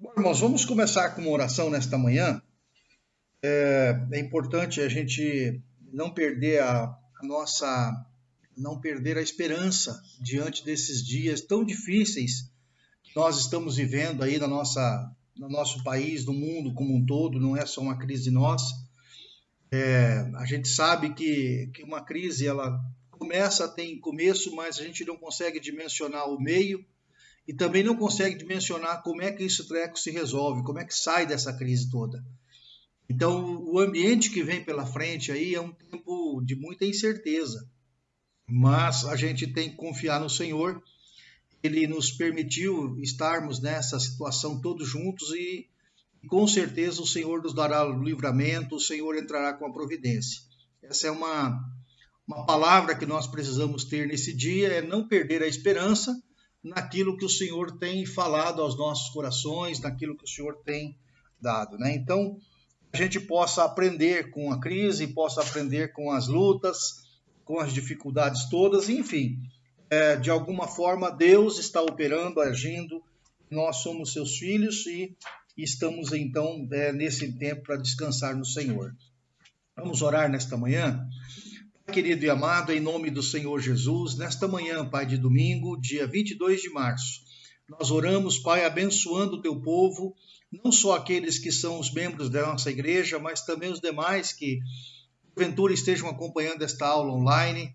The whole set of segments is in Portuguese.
Bom, irmãos, vamos começar com uma oração nesta manhã. É, é importante a gente não perder a, a, nossa, não perder a esperança diante desses dias tão difíceis que nós estamos vivendo aí na nossa, no nosso país, no mundo como um todo. Não é só uma crise nossa. É, a gente sabe que, que uma crise ela começa, tem começo, mas a gente não consegue dimensionar o meio e também não consegue dimensionar como é que esse treco se resolve, como é que sai dessa crise toda. Então, o ambiente que vem pela frente aí é um tempo de muita incerteza, mas a gente tem que confiar no Senhor. Ele nos permitiu estarmos nessa situação todos juntos e, com certeza o Senhor nos dará o livramento, o Senhor entrará com a providência. Essa é uma uma palavra que nós precisamos ter nesse dia é não perder a esperança naquilo que o Senhor tem falado aos nossos corações, naquilo que o Senhor tem dado, né? Então, a gente possa aprender com a crise, possa aprender com as lutas, com as dificuldades todas, enfim, é, de alguma forma Deus está operando, agindo, nós somos seus filhos e estamos então é, nesse tempo para descansar no Senhor. Vamos orar nesta manhã. Querido e amado, em nome do Senhor Jesus, nesta manhã, Pai de domingo, dia 22 de março, nós oramos, Pai, abençoando o teu povo, não só aqueles que são os membros da nossa igreja, mas também os demais que, porventura, estejam acompanhando esta aula online.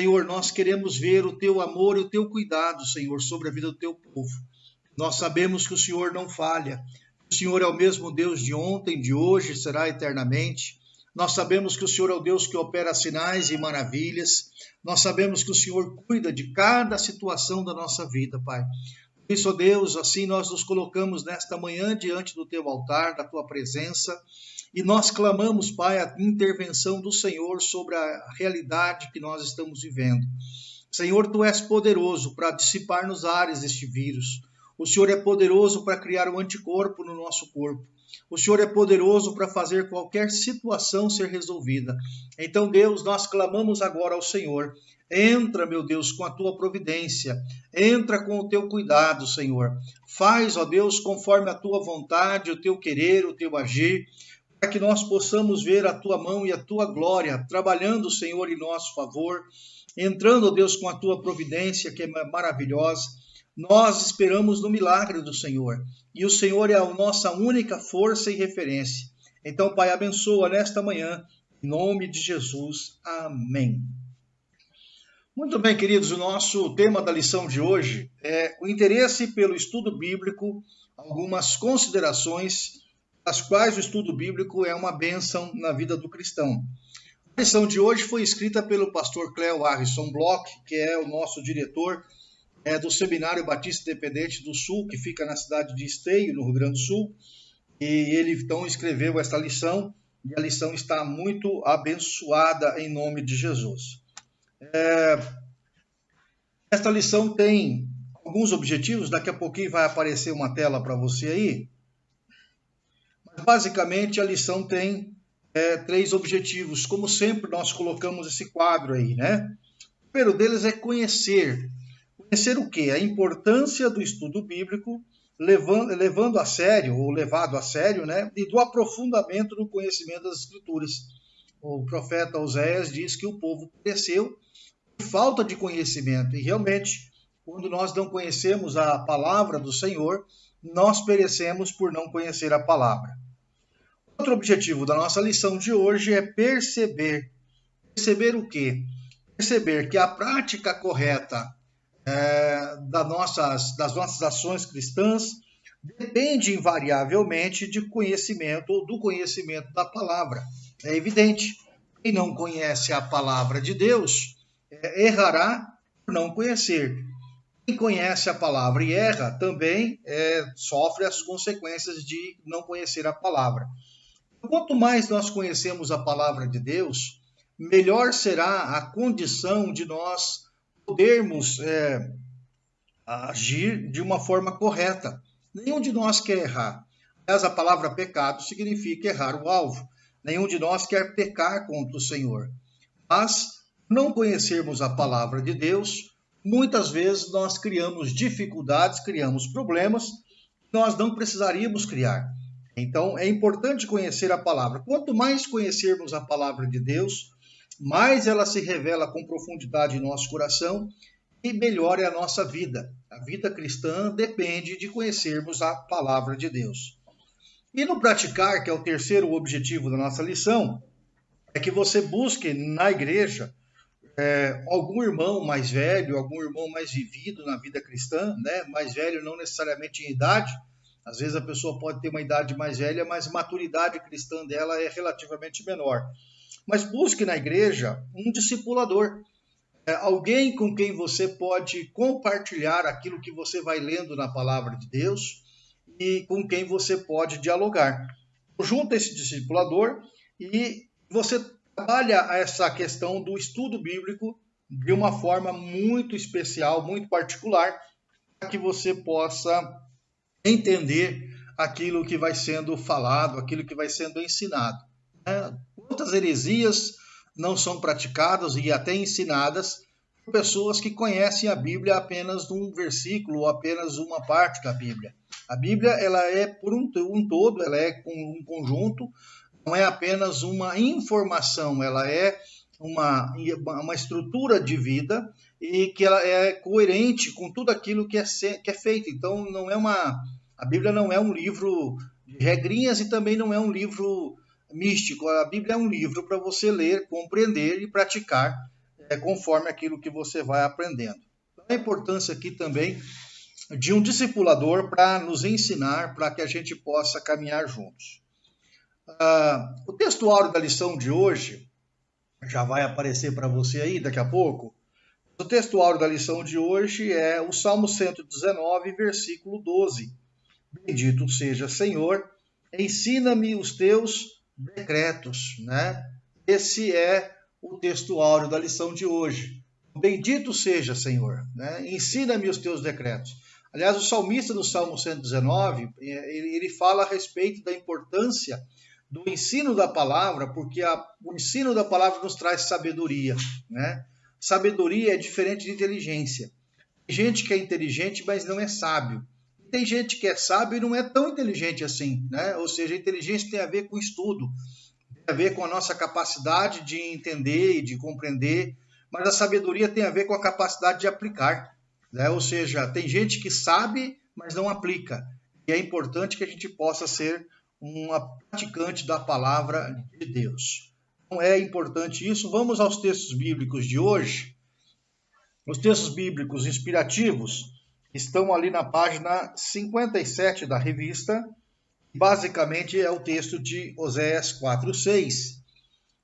Senhor, nós queremos ver o teu amor e o teu cuidado, Senhor, sobre a vida do teu povo. Nós sabemos que o Senhor não falha, o Senhor é o mesmo Deus de ontem, de hoje, será eternamente. Nós sabemos que o Senhor é o Deus que opera sinais e maravilhas. Nós sabemos que o Senhor cuida de cada situação da nossa vida, Pai. Por isso, ó Deus, assim nós nos colocamos nesta manhã diante do teu altar, da tua presença, e nós clamamos, Pai, a intervenção do Senhor sobre a realidade que nós estamos vivendo. Senhor, tu és poderoso para dissipar nos ares este vírus. O Senhor é poderoso para criar um anticorpo no nosso corpo. O Senhor é poderoso para fazer qualquer situação ser resolvida. Então, Deus, nós clamamos agora ao Senhor. Entra, meu Deus, com a tua providência. Entra com o teu cuidado, Senhor. Faz, ó Deus, conforme a tua vontade, o teu querer, o teu agir, para que nós possamos ver a tua mão e a tua glória trabalhando, Senhor, em nosso favor. Entrando, ó Deus, com a tua providência, que é maravilhosa nós esperamos no milagre do Senhor e o Senhor é a nossa única força e referência. Então, Pai, abençoa nesta manhã, em nome de Jesus. Amém. Muito bem, queridos, o nosso tema da lição de hoje é o interesse pelo estudo bíblico, algumas considerações as quais o estudo bíblico é uma bênção na vida do cristão. A lição de hoje foi escrita pelo pastor Cleo Harrison Bloch, que é o nosso diretor é do Seminário Batista Independente do Sul, que fica na cidade de Esteio, no Rio Grande do Sul. E ele então escreveu esta lição, e a lição está muito abençoada em nome de Jesus. É, esta lição tem alguns objetivos, daqui a pouquinho vai aparecer uma tela para você aí. Mas basicamente a lição tem é, três objetivos, como sempre nós colocamos esse quadro aí, né? O primeiro deles é conhecer Conhecer o quê? A importância do estudo bíblico, levando, levando a sério, ou levado a sério, né? E do aprofundamento no conhecimento das Escrituras. O profeta Oséias diz que o povo cresceu por falta de conhecimento. E realmente, quando nós não conhecemos a palavra do Senhor, nós perecemos por não conhecer a palavra. Outro objetivo da nossa lição de hoje é perceber. Perceber o quê? Perceber que a prática correta é, das, nossas, das nossas ações cristãs depende invariavelmente de conhecimento ou do conhecimento da palavra. É evidente. Quem não conhece a palavra de Deus é, errará por não conhecer. Quem conhece a palavra e erra também é, sofre as consequências de não conhecer a palavra. Quanto mais nós conhecemos a palavra de Deus, melhor será a condição de nós podermos é, agir de uma forma correta. Nenhum de nós quer errar. Mas a palavra pecado significa errar o alvo. Nenhum de nós quer pecar contra o Senhor. Mas, não conhecermos a palavra de Deus, muitas vezes nós criamos dificuldades, criamos problemas, nós não precisaríamos criar. Então é importante conhecer a palavra. Quanto mais conhecermos a palavra de Deus, mais ela se revela com profundidade em nosso coração e melhor é a nossa vida. A vida cristã depende de conhecermos a palavra de Deus. E no praticar, que é o terceiro objetivo da nossa lição, é que você busque na igreja é, algum irmão mais velho, algum irmão mais vivido na vida cristã, né? mais velho não necessariamente em idade, às vezes a pessoa pode ter uma idade mais velha, mas a maturidade cristã dela é relativamente menor. Mas busque na igreja um discipulador, é, alguém com quem você pode compartilhar aquilo que você vai lendo na palavra de Deus e com quem você pode dialogar. Junta esse discipulador e você trabalha essa questão do estudo bíblico de uma forma muito especial, muito particular, para que você possa entender aquilo que vai sendo falado, aquilo que vai sendo ensinado. Né? Quantas heresias não são praticadas e até ensinadas por pessoas que conhecem a Bíblia apenas um versículo ou apenas uma parte da Bíblia. A Bíblia ela é por um, um todo, ela é um conjunto, não é apenas uma informação, ela é uma, uma estrutura de vida e que ela é coerente com tudo aquilo que é, que é feito. Então, não é uma. A Bíblia não é um livro de regrinhas e também não é um livro místico. A Bíblia é um livro para você ler, compreender e praticar é, conforme aquilo que você vai aprendendo. Então, a importância aqui também de um discipulador para nos ensinar, para que a gente possa caminhar juntos. Uh, o textuário da lição de hoje já vai aparecer para você aí daqui a pouco. O textuário da lição de hoje é o Salmo 119, versículo 12. Bendito seja Senhor, ensina-me os teus decretos, né? Esse é o textuário da lição de hoje. Bendito seja Senhor, né? Ensina-me os teus decretos. Aliás, o salmista do Salmo 119, ele, ele fala a respeito da importância do ensino da palavra, porque a, o ensino da palavra nos traz sabedoria, né? Sabedoria é diferente de inteligência. Tem gente que é inteligente, mas não é sábio. Tem gente que é sábio e não é tão inteligente assim, né? Ou seja, a inteligência tem a ver com estudo, tem a ver com a nossa capacidade de entender e de compreender, mas a sabedoria tem a ver com a capacidade de aplicar, né? Ou seja, tem gente que sabe, mas não aplica. E é importante que a gente possa ser uma praticante da palavra de Deus. Então é importante isso. Vamos aos textos bíblicos de hoje. Os textos bíblicos inspirativos estão ali na página 57 da revista. Basicamente é o texto de Oséias 4:6.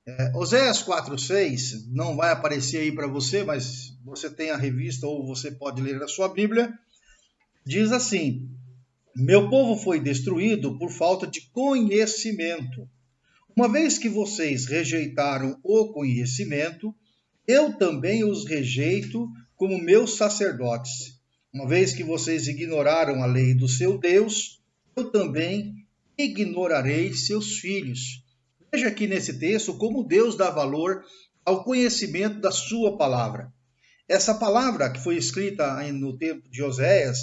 É, Oséias 4:6 não vai aparecer aí para você, mas você tem a revista ou você pode ler na sua Bíblia. Diz assim: meu povo foi destruído por falta de conhecimento. Uma vez que vocês rejeitaram o conhecimento, eu também os rejeito como meus sacerdotes. Uma vez que vocês ignoraram a lei do seu Deus, eu também ignorarei seus filhos. Veja aqui nesse texto como Deus dá valor ao conhecimento da sua palavra. Essa palavra que foi escrita no tempo de Oséias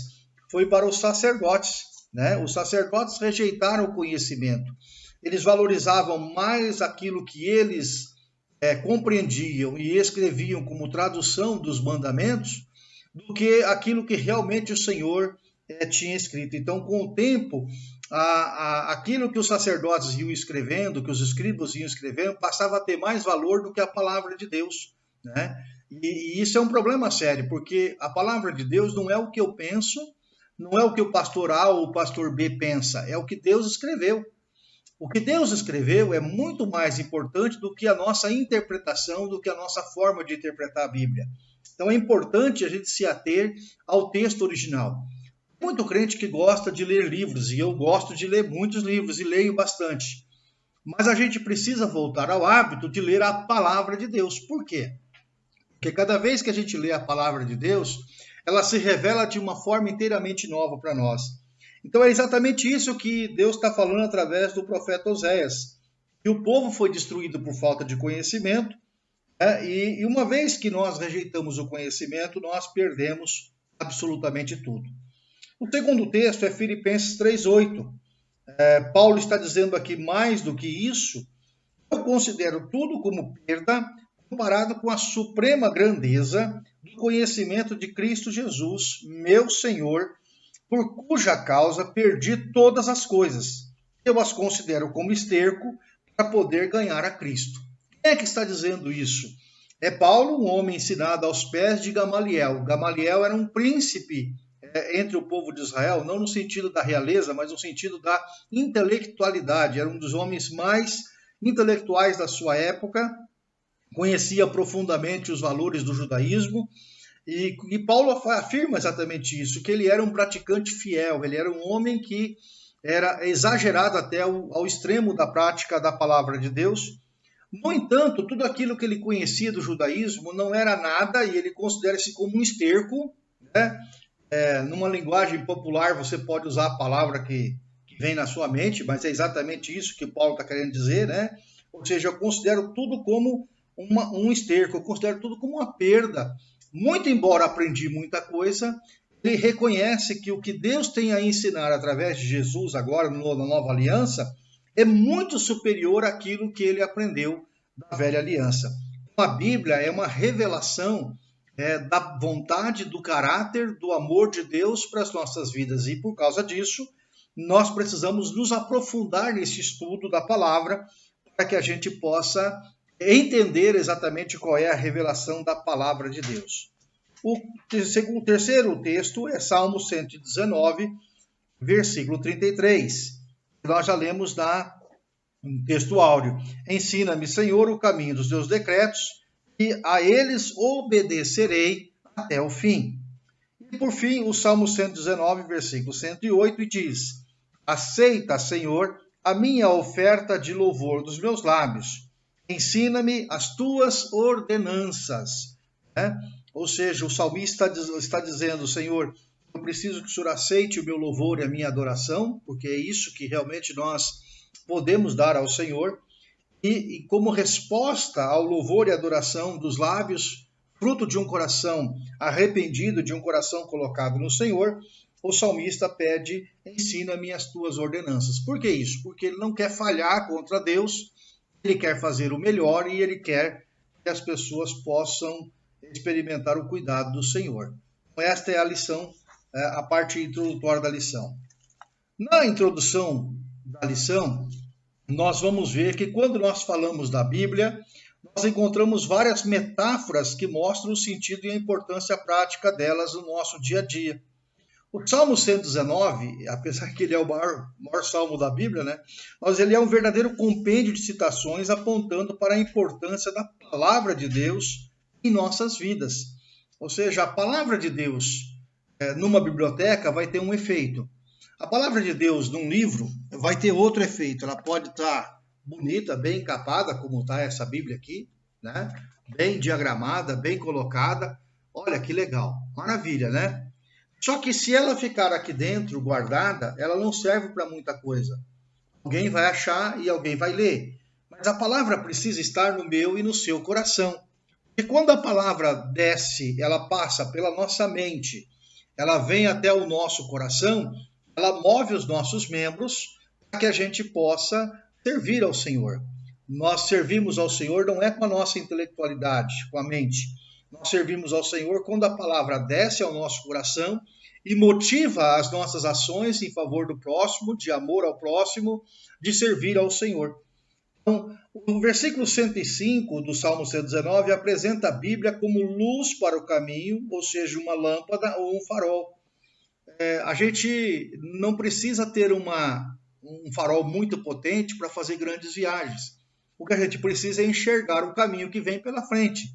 foi para os sacerdotes. Né? Os sacerdotes rejeitaram o conhecimento. Eles valorizavam mais aquilo que eles é, compreendiam e escreviam como tradução dos mandamentos do que aquilo que realmente o Senhor é, tinha escrito. Então, com o tempo, a, a, aquilo que os sacerdotes iam escrevendo, que os escribas iam escrevendo, passava a ter mais valor do que a palavra de Deus. Né? E, e isso é um problema sério, porque a palavra de Deus não é o que eu penso, não é o que o pastor A ou o pastor B pensa, é o que Deus escreveu. O que Deus escreveu é muito mais importante do que a nossa interpretação, do que a nossa forma de interpretar a Bíblia. Então é importante a gente se ater ao texto original. Muito crente que gosta de ler livros, e eu gosto de ler muitos livros e leio bastante. Mas a gente precisa voltar ao hábito de ler a palavra de Deus. Por quê? Porque cada vez que a gente lê a palavra de Deus, ela se revela de uma forma inteiramente nova para nós. Então é exatamente isso que Deus está falando através do profeta Oséias. Que o povo foi destruído por falta de conhecimento, e, e uma vez que nós rejeitamos o conhecimento, nós perdemos absolutamente tudo. O segundo texto é Filipenses 3,8. É, Paulo está dizendo aqui mais do que isso. Eu considero tudo como perda comparado com a suprema grandeza do conhecimento de Cristo Jesus, meu Senhor, por cuja causa perdi todas as coisas. Eu as considero como esterco para poder ganhar a Cristo. É que está dizendo isso? É Paulo, um homem ensinado aos pés de Gamaliel. Gamaliel era um príncipe é, entre o povo de Israel, não no sentido da realeza, mas no sentido da intelectualidade. Era um dos homens mais intelectuais da sua época, conhecia profundamente os valores do judaísmo. E, e Paulo afirma exatamente isso, que ele era um praticante fiel, ele era um homem que era exagerado até ao extremo da prática da palavra de Deus. No entanto, tudo aquilo que ele conhecia do judaísmo não era nada e ele considera-se como um esterco. Né? É, numa linguagem popular, você pode usar a palavra que, que vem na sua mente, mas é exatamente isso que Paulo está querendo dizer. Né? Ou seja, eu considero tudo como uma, um esterco, eu considero tudo como uma perda. Muito embora aprendi muita coisa, ele reconhece que o que Deus tem a ensinar através de Jesus agora na nova aliança é muito superior àquilo que ele aprendeu da velha aliança. A Bíblia é uma revelação é, da vontade, do caráter, do amor de Deus para as nossas vidas e por causa disso nós precisamos nos aprofundar nesse estudo da palavra para que a gente possa entender exatamente qual é a revelação da palavra de Deus. O terceiro texto é Salmo 119, versículo 33. Nós já lemos na um texto áureo. Ensina-me, Senhor, o caminho dos teus decretos, e a eles obedecerei até o fim. E por fim, o Salmo 119, versículo 108, e diz: Aceita, Senhor, a minha oferta de louvor dos meus lábios ensina-me as tuas ordenanças. Né? Ou seja, o salmista está dizendo, Senhor, eu preciso que o Senhor aceite o meu louvor e a minha adoração, porque é isso que realmente nós podemos dar ao Senhor. E, e como resposta ao louvor e adoração dos lábios, fruto de um coração arrependido, de um coração colocado no Senhor, o salmista pede: ensina-me as tuas ordenanças. Por que isso? Porque ele não quer falhar contra Deus, ele quer fazer o melhor e ele quer que as pessoas possam experimentar o cuidado do Senhor. Então, esta é a lição, a parte introdutória da lição. Na introdução da lição, nós vamos ver que quando nós falamos da Bíblia, nós encontramos várias metáforas que mostram o sentido e a importância prática delas no nosso dia a dia. O Salmo 119, apesar que ele é o maior, maior salmo da Bíblia, né? Mas ele é um verdadeiro compêndio de citações apontando para a importância da palavra de Deus em nossas vidas. Ou seja, a palavra de Deus é, numa biblioteca vai ter um efeito. A palavra de Deus num livro vai ter outro efeito. Ela pode estar bonita, bem encapada, como está essa Bíblia aqui, né? bem diagramada, bem colocada. Olha que legal, maravilha, né? Só que se ela ficar aqui dentro, guardada, ela não serve para muita coisa. Alguém vai achar e alguém vai ler. Mas a palavra precisa estar no meu e no seu coração. E quando a palavra desce, ela passa pela nossa mente, ela vem até o nosso coração, ela move os nossos membros para que a gente possa servir ao Senhor. Nós servimos ao Senhor não é com a nossa intelectualidade, com a mente. Nós servimos ao Senhor quando a palavra desce ao nosso coração e motiva as nossas ações em favor do próximo, de amor ao próximo, de servir ao Senhor. Então, o versículo 105 do Salmo 119 apresenta a Bíblia como luz para o caminho, ou seja, uma lâmpada ou um farol. É, a gente não precisa ter uma, um farol muito potente para fazer grandes viagens. O que a gente precisa é enxergar o caminho que vem pela frente.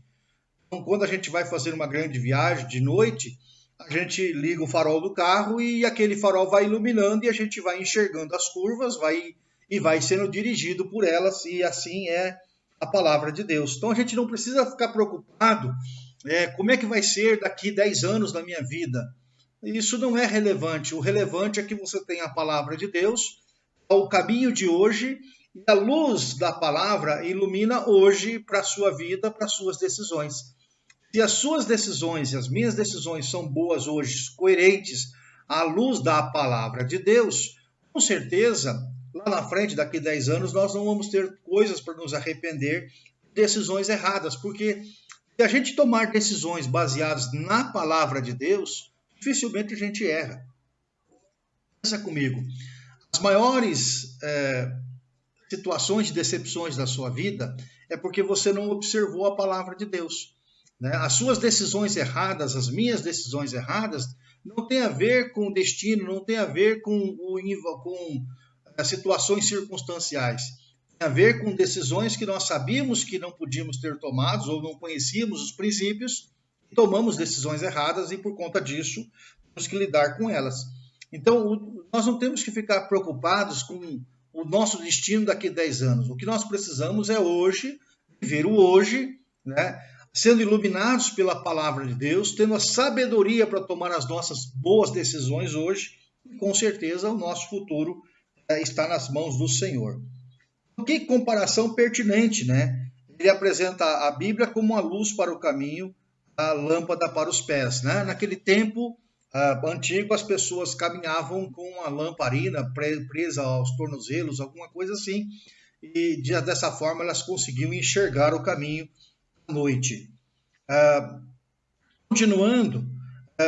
Então, quando a gente vai fazer uma grande viagem de noite, a gente liga o farol do carro e aquele farol vai iluminando e a gente vai enxergando as curvas, vai e vai sendo dirigido por elas e assim é a palavra de Deus. Então a gente não precisa ficar preocupado é, como é que vai ser daqui 10 anos da minha vida. Isso não é relevante. O relevante é que você tem a palavra de Deus, o caminho de hoje E a luz da palavra ilumina hoje para a sua vida, para as suas decisões. Se as suas decisões e as minhas decisões são boas hoje, coerentes à luz da palavra de Deus, com certeza, lá na frente, daqui a 10 anos, nós não vamos ter coisas para nos arrepender, decisões erradas, porque se a gente tomar decisões baseadas na palavra de Deus, dificilmente a gente erra. Pensa comigo, as maiores é, situações de decepções da sua vida é porque você não observou a palavra de Deus. Né? As suas decisões erradas, as minhas decisões erradas, não tem a ver com o destino, não tem a ver com, o, com situações circunstanciais. Tem a ver com decisões que nós sabíamos que não podíamos ter tomados ou não conhecíamos os princípios, tomamos decisões erradas e por conta disso temos que lidar com elas. Então, nós não temos que ficar preocupados com o nosso destino daqui a 10 anos. O que nós precisamos é hoje, viver o hoje, né? sendo iluminados pela palavra de Deus, tendo a sabedoria para tomar as nossas boas decisões hoje, e com certeza o nosso futuro está nas mãos do Senhor. Que comparação pertinente, né? Ele apresenta a Bíblia como uma luz para o caminho, a lâmpada para os pés, né? Naquele tempo uh, antigo, as pessoas caminhavam com uma lamparina presa aos tornozelos, alguma coisa assim, e dessa forma elas conseguiam enxergar o caminho à noite. Uh, continuando,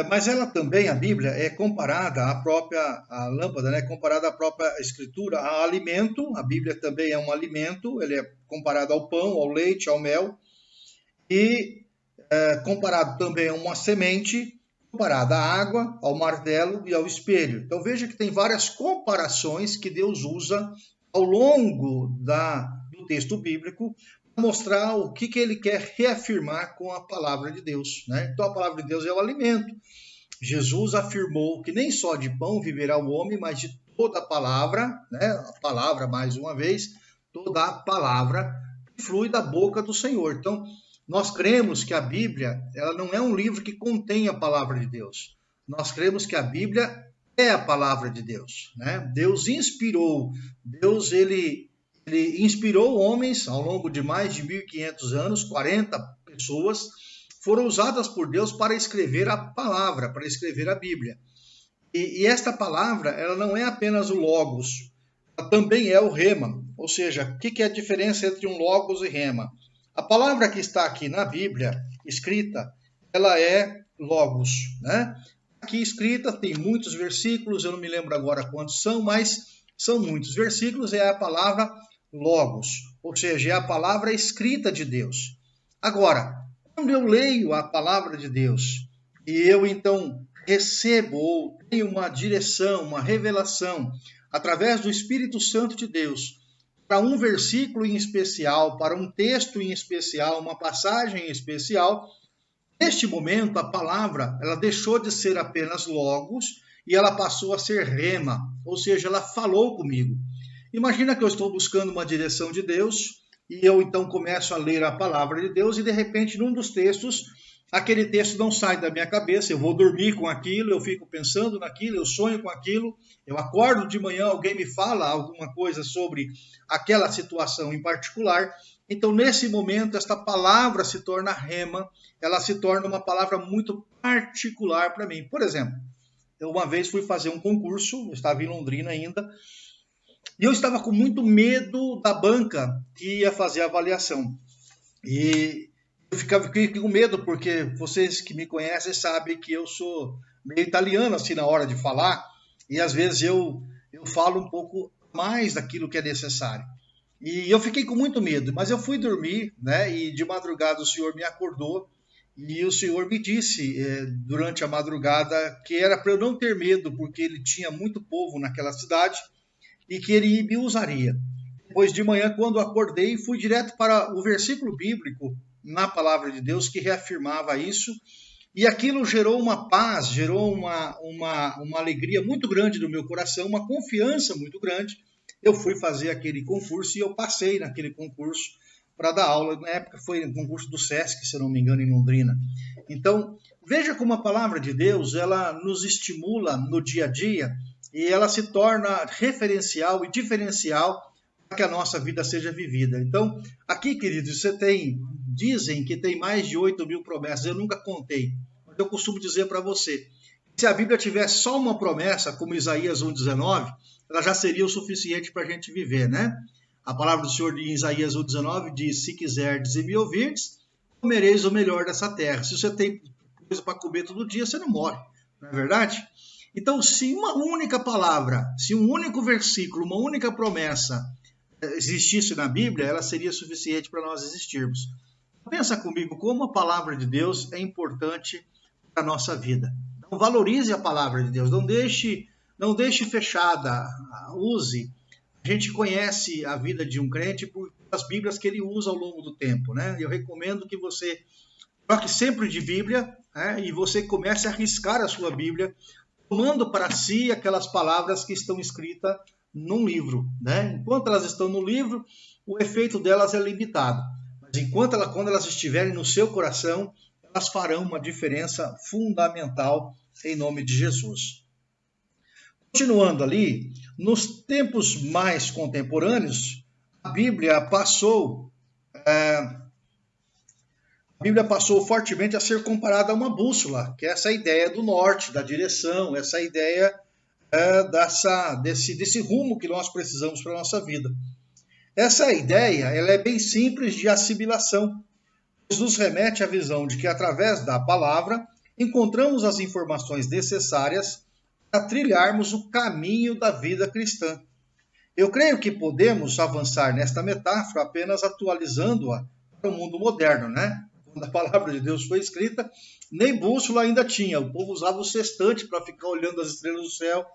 mas ela também, a Bíblia, é comparada à própria lâmpada, né? comparada à própria Escritura, a alimento, a Bíblia também é um alimento, ele é comparado ao pão, ao leite, ao mel, e comparado também a uma semente, comparada à água, ao martelo e ao espelho. Então veja que tem várias comparações que Deus usa ao longo da, do texto bíblico mostrar o que, que ele quer reafirmar com a palavra de Deus. Né? Então a palavra de Deus é o alimento. Jesus afirmou que nem só de pão viverá o homem, mas de toda a palavra, né? a palavra mais uma vez, toda a palavra que flui da boca do Senhor. Então, nós cremos que a Bíblia ela não é um livro que contém a palavra de Deus. Nós cremos que a Bíblia é a palavra de Deus. Né? Deus inspirou, Deus ele, ele inspirou homens ao longo de mais de 1.500 anos, 40 pessoas foram usadas por Deus para escrever a palavra, para escrever a Bíblia. E, e esta palavra ela não é apenas o logos, ela também é o rema. Ou seja, o que, que é a diferença entre um logos e rema? A palavra que está aqui na Bíblia, escrita, ela é logos, né? Aqui escrita tem muitos versículos, eu não me lembro agora quantos são, mas são muitos versículos, é a palavra logos, ou seja, é a palavra escrita de Deus. Agora, quando eu leio a palavra de Deus e eu então recebo ou tenho uma direção, uma revelação através do Espírito Santo de Deus para um versículo em especial, para um texto em especial, uma passagem em especial, neste momento a palavra ela deixou de ser apenas logos e ela passou a ser rema, ou seja, ela falou comigo. Imagina que eu estou buscando uma direção de Deus e eu então começo a ler a palavra de Deus e de repente num dos textos aquele texto não sai da minha cabeça, eu vou dormir com aquilo, eu fico pensando naquilo, eu sonho com aquilo, eu acordo de manhã, alguém me fala alguma coisa sobre aquela situação em particular. Então, nesse momento, esta palavra se torna rema, ela se torna uma palavra muito particular para mim. Por exemplo, eu uma vez fui fazer um concurso, eu estava em Londrina ainda, e eu estava com muito medo da banca que ia fazer a avaliação. E eu ficava com medo, porque vocês que me conhecem sabem que eu sou meio italiano assim na hora de falar, e às vezes eu, eu falo um pouco mais daquilo que é necessário. E eu fiquei com muito medo, mas eu fui dormir, né? E de madrugada o Senhor me acordou e o Senhor me disse eh, durante a madrugada que era para eu não ter medo, porque ele tinha muito povo naquela cidade e que ele me usaria. Depois de manhã, quando acordei, fui direto para o versículo bíblico na palavra de Deus que reafirmava isso. E aquilo gerou uma paz, gerou uma, uma, uma alegria muito grande no meu coração, uma confiança muito grande. Eu fui fazer aquele concurso e eu passei naquele concurso para dar aula. Na época foi um concurso do SESC, se não me engano, em Londrina. Então, veja como a palavra de Deus ela nos estimula no dia a dia e ela se torna referencial e diferencial para que a nossa vida seja vivida. Então, aqui, queridos, você tem, dizem que tem mais de 8 mil promessas, eu nunca contei, mas eu costumo dizer para você, se a Bíblia tivesse só uma promessa, como Isaías 1,19, ela já seria o suficiente para a gente viver, né? A palavra do Senhor em Isaías 1,19 diz: Se quiserdes e me ouvirdes, comereis o melhor dessa terra. Se você tem coisa para comer todo dia, você não morre, não é verdade? Então, se uma única palavra, se um único versículo, uma única promessa eh, existisse na Bíblia, ela seria suficiente para nós existirmos. Pensa comigo como a palavra de Deus é importante para a nossa vida. Então, valorize a palavra de Deus, não deixe, não deixe fechada, use. A gente conhece a vida de um crente por as Bíblias que ele usa ao longo do tempo, né? Eu recomendo que você troque sempre de Bíblia né? e você comece a arriscar a sua Bíblia tomando para si aquelas palavras que estão escritas num livro. Né? Enquanto elas estão no livro, o efeito delas é limitado. Mas enquanto ela, quando elas estiverem no seu coração, elas farão uma diferença fundamental em nome de Jesus. Continuando ali, nos tempos mais contemporâneos, a Bíblia passou é, Bíblia passou fortemente a ser comparada a uma bússola, que é essa ideia do norte, da direção, essa ideia é, dessa, desse, desse rumo que nós precisamos para a nossa vida. Essa ideia ela é bem simples de assimilação, pois nos remete à visão de que, através da palavra, encontramos as informações necessárias para trilharmos o caminho da vida cristã. Eu creio que podemos avançar nesta metáfora apenas atualizando-a para o mundo moderno, né? quando a palavra de Deus foi escrita, nem bússola ainda tinha. O povo usava o sextante para ficar olhando as estrelas do céu.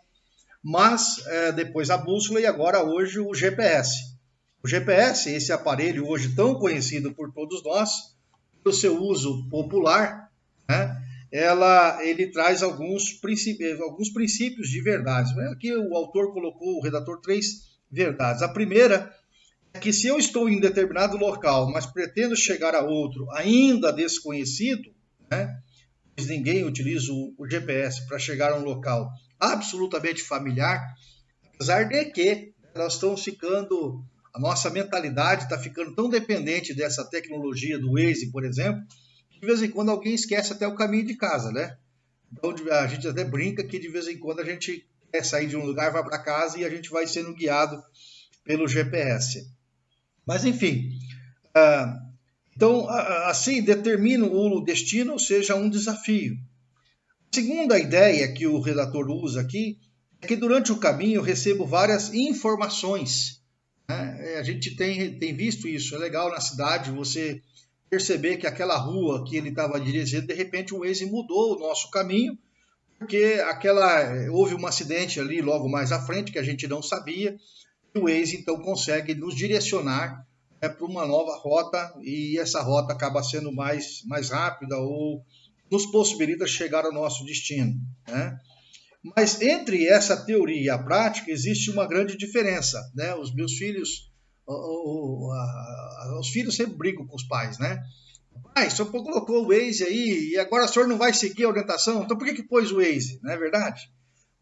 Mas é, depois a bússola e agora hoje o GPS. O GPS, esse aparelho hoje tão conhecido por todos nós, pelo seu uso popular, né, ela, ele traz alguns princípios, alguns princípios de verdades. Aqui o autor colocou, o redator, três verdades. A primeira que se eu estou em determinado local, mas pretendo chegar a outro ainda desconhecido, né, pois ninguém utiliza o, GPS para chegar a um local absolutamente familiar, apesar de que nós estamos ficando, a nossa mentalidade está ficando tão dependente dessa tecnologia do Waze, por exemplo, que de vez em quando alguém esquece até o caminho de casa, né? Então a gente até brinca que de vez em quando a gente quer sair de um lugar, vai para casa e a gente vai sendo guiado pelo GPS. Mas, enfim, ah, então, assim, determino o destino seja um desafio. A segunda ideia que o redator usa aqui é que durante o caminho eu recebo várias informações. Né? É, a gente tem, tem visto isso, é legal na cidade você perceber que aquela rua que ele estava dirigindo, de repente o Waze mudou o nosso caminho, porque aquela houve um acidente ali logo mais à frente que a gente não sabia, o Waze então consegue nos direcionar é, para uma nova rota e essa rota acaba sendo mais, mais rápida ou nos possibilita chegar ao nosso destino. Né? Mas entre essa teoria e a prática existe uma grande diferença. Né? Os meus filhos, o, o, a, os filhos sempre brigam com os pais, né? Pai, o senhor colocou o Waze aí e agora o senhor não vai seguir a orientação, então por que, que pôs o Waze? Não é verdade?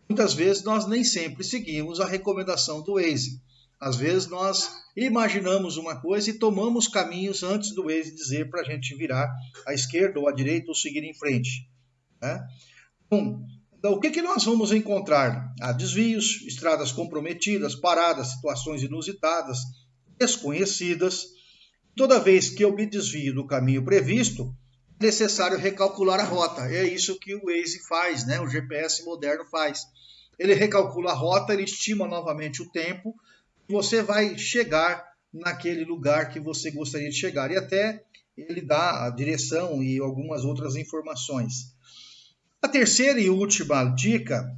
Muitas vezes nós nem sempre seguimos a recomendação do Waze. Às vezes nós imaginamos uma coisa e tomamos caminhos antes do Waze dizer para a gente virar à esquerda ou à direita ou seguir em frente. Né? Então, o que, que nós vamos encontrar? Há desvios, estradas comprometidas, paradas, situações inusitadas, desconhecidas. Toda vez que eu me desvio do caminho previsto, necessário recalcular a rota. É isso que o Waze faz, né? o GPS moderno faz. Ele recalcula a rota, ele estima novamente o tempo você vai chegar naquele lugar que você gostaria de chegar. E até ele dá a direção e algumas outras informações. A terceira e última dica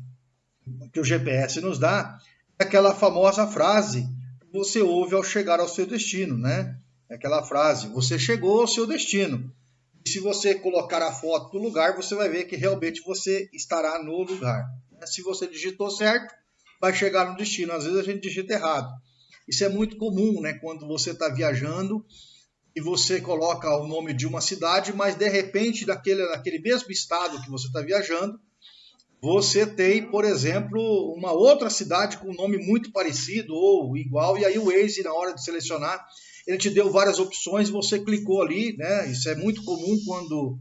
que o GPS nos dá é aquela famosa frase que você ouve ao chegar ao seu destino, né? É aquela frase: você chegou ao seu destino. Se você colocar a foto do lugar, você vai ver que realmente você estará no lugar. Se você digitou certo, vai chegar no destino. Às vezes a gente digita errado. Isso é muito comum, né? Quando você está viajando e você coloca o nome de uma cidade, mas de repente, naquele, naquele mesmo estado que você está viajando, você tem, por exemplo, uma outra cidade com um nome muito parecido ou igual, e aí o Waze, na hora de selecionar, ele te deu várias opções, você clicou ali, né? Isso é muito comum quando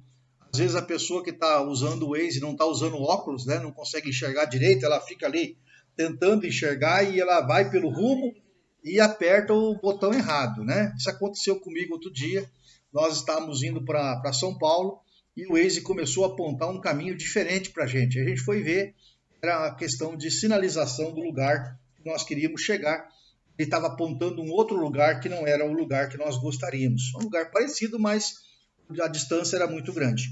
às vezes a pessoa que está usando o Waze não está usando óculos, né? Não consegue enxergar direito, ela fica ali tentando enxergar e ela vai pelo rumo e aperta o botão errado, né? Isso aconteceu comigo outro dia. Nós estávamos indo para São Paulo e o Waze começou a apontar um caminho diferente para a gente. A gente foi ver, era a questão de sinalização do lugar que nós queríamos chegar. Ele estava apontando um outro lugar que não era o lugar que nós gostaríamos. Um lugar parecido, mas a distância era muito grande.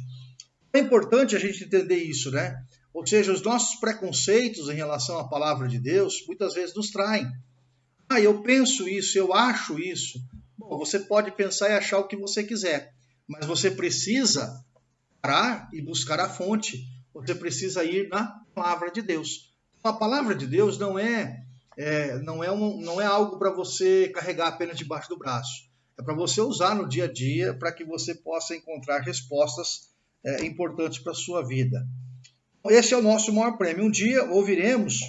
É importante a gente entender isso, né? Ou seja, os nossos preconceitos em relação à palavra de Deus muitas vezes nos traem. Ah, eu penso isso, eu acho isso. Bom, você pode pensar e achar o que você quiser, mas você precisa parar e buscar a fonte. Você precisa ir na palavra de Deus. A palavra de Deus não é, é não, é um, não é algo para você carregar apenas debaixo do braço. É para você usar no dia a dia para que você possa encontrar respostas é, importantes para a sua vida. Esse é o nosso maior prêmio. Um dia ouviremos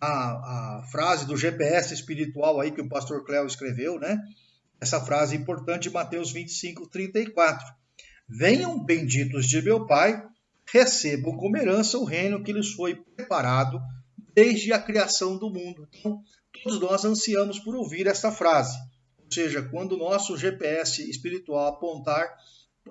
a, a frase do GPS espiritual aí que o pastor Cléo escreveu, né? Essa frase importante Mateus 25, 34. Venham benditos de meu Pai, recebam como herança o reino que lhes foi preparado desde a criação do mundo. Então, todos nós ansiamos por ouvir essa frase. Ou seja, quando o nosso GPS espiritual apontar,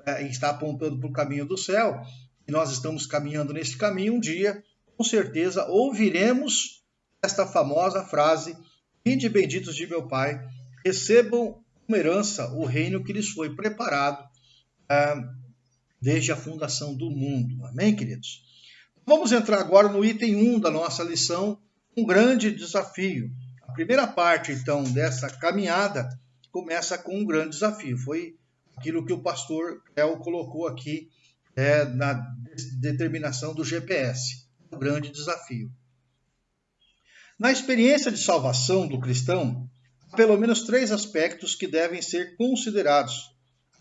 é, está apontando para o caminho do céu, e nós estamos caminhando nesse caminho, um dia, com certeza, ouviremos esta famosa frase: Vinde benditos de meu Pai, recebam como herança o reino que lhes foi preparado ah, desde a fundação do mundo. Amém, queridos? Vamos entrar agora no item 1 da nossa lição, um grande desafio. A primeira parte, então, dessa caminhada começa com um grande desafio. Foi aquilo que o pastor El colocou aqui é, na determinação do GPS, um grande desafio. Na experiência de salvação do cristão, há pelo menos três aspectos que devem ser considerados